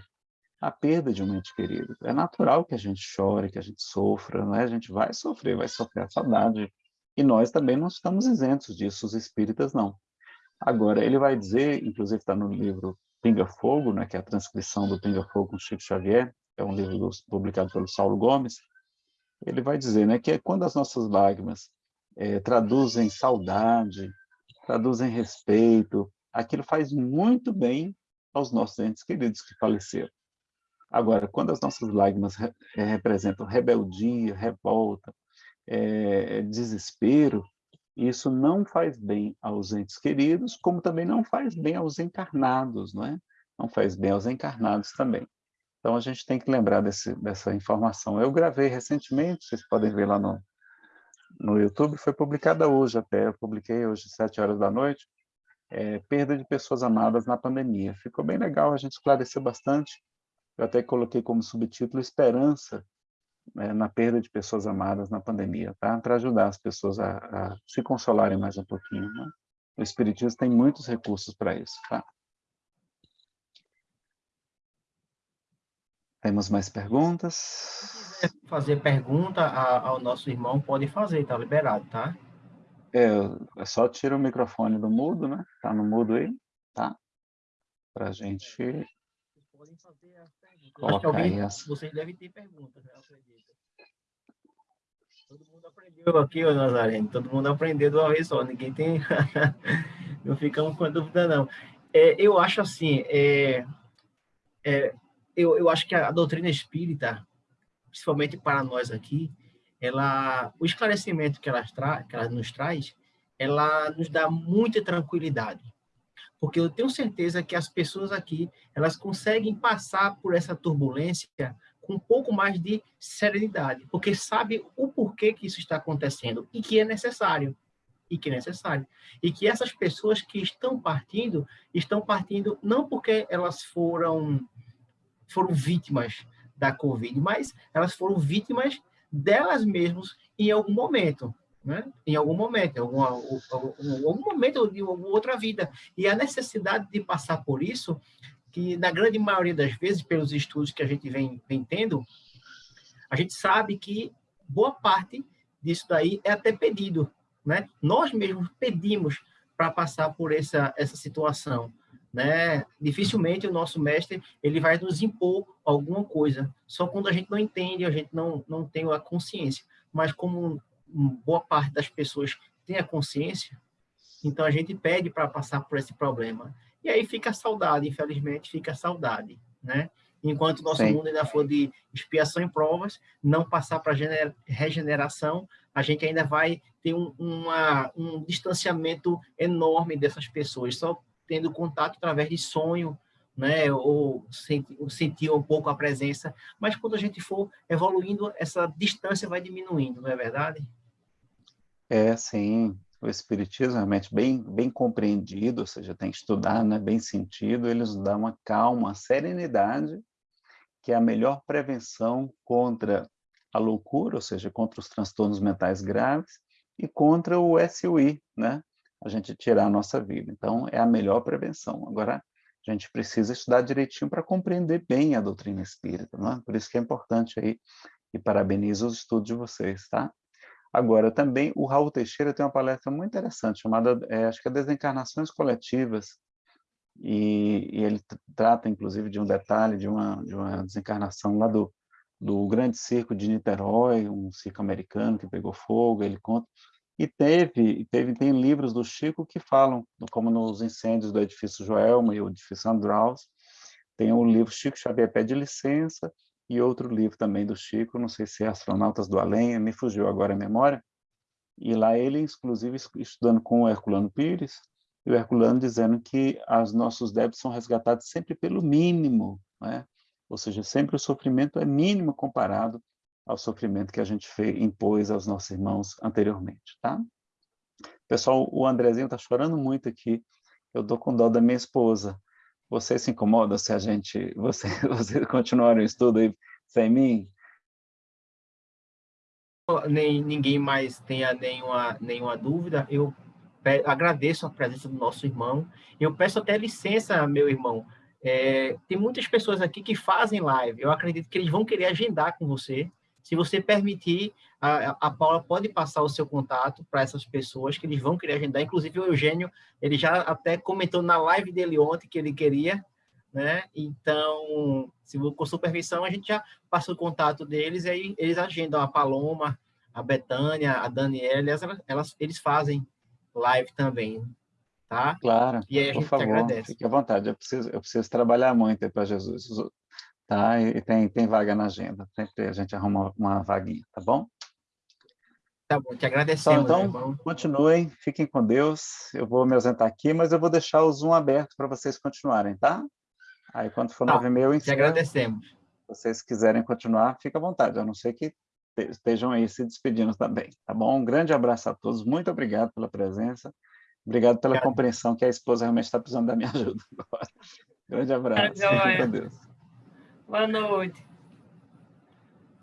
a perda de um ente querido. É natural que a gente chore, que a gente sofra, né? a gente vai sofrer, vai sofrer a saudade. E nós também não estamos isentos disso, os espíritas não. Agora, ele vai dizer, inclusive está no livro Pinga Fogo, né, que é a transcrição do Pinga Fogo com Chico Xavier, é um livro do, publicado pelo Saulo Gomes, ele vai dizer né, que é quando as nossas lágrimas é, traduzem saudade, traduzem respeito, aquilo faz muito bem aos nossos entes queridos que faleceram. Agora, quando as nossas lágrimas re eh, representam rebeldia, revolta, é, desespero, isso não faz bem aos entes queridos, como também não faz bem aos encarnados, não é? Não faz bem aos encarnados também. Então, a gente tem que lembrar desse, dessa informação. Eu gravei recentemente, vocês podem ver lá no, no YouTube, foi publicada hoje até, eu publiquei hoje, sete horas da noite, é, perda de pessoas amadas na pandemia. Ficou bem legal, a gente esclareceu bastante. Eu até coloquei como subtítulo Esperança né, na perda de pessoas amadas na pandemia, tá? Para ajudar as pessoas a, a, se consolarem mais um pouquinho. Né? O Espiritismo tem muitos recursos para isso, tá? Temos mais perguntas? Se quiser fazer pergunta ao nosso irmão, pode fazer, tá liberado, tá? É, é só tira o microfone do mudo, né? Tá no mudo aí, tá? Para a gente podem fazer as perguntas. Alguém, as... Vocês devem ter perguntas, né? acredito. Todo mundo aprendeu aqui, ô Nazareno. Todo mundo aprendeu de uma vez só. Ninguém tem... (laughs) não ficamos com dúvida, não. É, eu acho assim, é, é, eu, eu acho que a, a doutrina espírita, principalmente para nós aqui, ela, o esclarecimento que ela, tra, que ela nos traz, ela nos dá muita tranquilidade. Porque eu tenho certeza que as pessoas aqui, elas conseguem passar por essa turbulência com um pouco mais de serenidade, porque sabe o porquê que isso está acontecendo e que é necessário e que é necessário. E que essas pessoas que estão partindo, estão partindo não porque elas foram foram vítimas da Covid, mas elas foram vítimas delas mesmas em algum momento, né? Em algum momento, em alguma, algum momento de alguma outra vida. E a necessidade de passar por isso, que na grande maioria das vezes, pelos estudos que a gente vem, vem tendo, a gente sabe que boa parte disso daí é até pedido, né? Nós mesmos pedimos para passar por essa, essa situação né? Dificilmente o nosso mestre ele vai nos impor alguma coisa. Só quando a gente não entende, a gente não não tem a consciência. Mas como boa parte das pessoas tem a consciência, então a gente pede para passar por esse problema. E aí fica a saudade, infelizmente fica a saudade, né? Enquanto o nosso Sim. mundo ainda for de expiação e provas, não passar para regeneração, a gente ainda vai ter um, uma, um distanciamento enorme dessas pessoas. Só tendo contato através de sonho, né, ou sentir, sentir um pouco a presença, mas quando a gente for evoluindo, essa distância vai diminuindo, não é verdade? É, sim. O Espiritismo realmente bem, bem compreendido, ou seja, tem que estudar, né, bem sentido, ele nos dá uma calma, uma serenidade, que é a melhor prevenção contra a loucura, ou seja, contra os transtornos mentais graves, e contra o SUI, né, a gente tirar a nossa vida. Então, é a melhor prevenção. Agora, a gente precisa estudar direitinho para compreender bem a doutrina espírita, não é? Por isso que é importante aí, e parabenizo os estudos de vocês, tá? Agora, também, o Raul Teixeira tem uma palestra muito interessante, chamada, é, acho que é Desencarnações Coletivas, e, e, ele trata, inclusive, de um detalhe de uma, de uma desencarnação lá do, do Grande Circo de Niterói, um circo americano que pegou fogo, ele conta. E teve, teve, tem livros do Chico que falam, como nos incêndios do edifício Joelma e o edifício Andraus, tem o livro Chico Xavier Pede Licença, e outro livro também do Chico, não sei se é Astronautas do Além, me fugiu agora a memória, e lá ele, inclusive, estudando com o Herculano Pires, e o Herculano dizendo que os nossos débitos são resgatados sempre pelo mínimo, né? ou seja, sempre o sofrimento é mínimo comparado ao sofrimento que a gente fez, impôs aos nossos irmãos anteriormente, tá? Pessoal, o Andrezinho está chorando muito aqui. Eu dou com dó da minha esposa. Você se incomoda se a gente, (laughs) você, você continuar o estudo aí sem mim? Nem ninguém mais tenha nenhuma nenhuma dúvida. Eu agradeço a presença do nosso irmão. Eu peço até licença, meu irmão, É, tem muitas pessoas aqui que fazem live. Eu acredito que eles vão querer agendar com você. Se você permitir, a, a Paula pode passar o seu contato para essas pessoas que eles vão querer agendar. Inclusive, o Eugênio, ele já até comentou na live dele ontem que ele queria, né? Então, se com supervisão, a gente já passa o contato deles e aí eles agendam a Paloma, a Betânia, a Daniela, elas, elas, eles fazem live também, tá? Claro, e aí a por gente favor, agradece. fique à vontade, eu preciso, eu preciso trabalhar muito para Jesus, tá? E tem, tem vaga na agenda, sempre a gente arruma uma vaguinha, tá bom? Tá bom, te agradecemos. Então, então continuem, fiquem com Deus. Eu vou me ausentar aqui, mas eu vou deixar o Zoom aberto para vocês continuarem, tá? Aí, quando for nove e meia, eu ensino. Te agradecemos. Se vocês quiserem continuar, fica à vontade, a não ser que estejam aí se despedindo também, tá bom? Um grande abraço a todos, muito obrigado pela presença, obrigado pela obrigado. compreensão que a esposa realmente está precisando da minha (laughs) ajuda agora. Grande abraço, Tá Boa noite.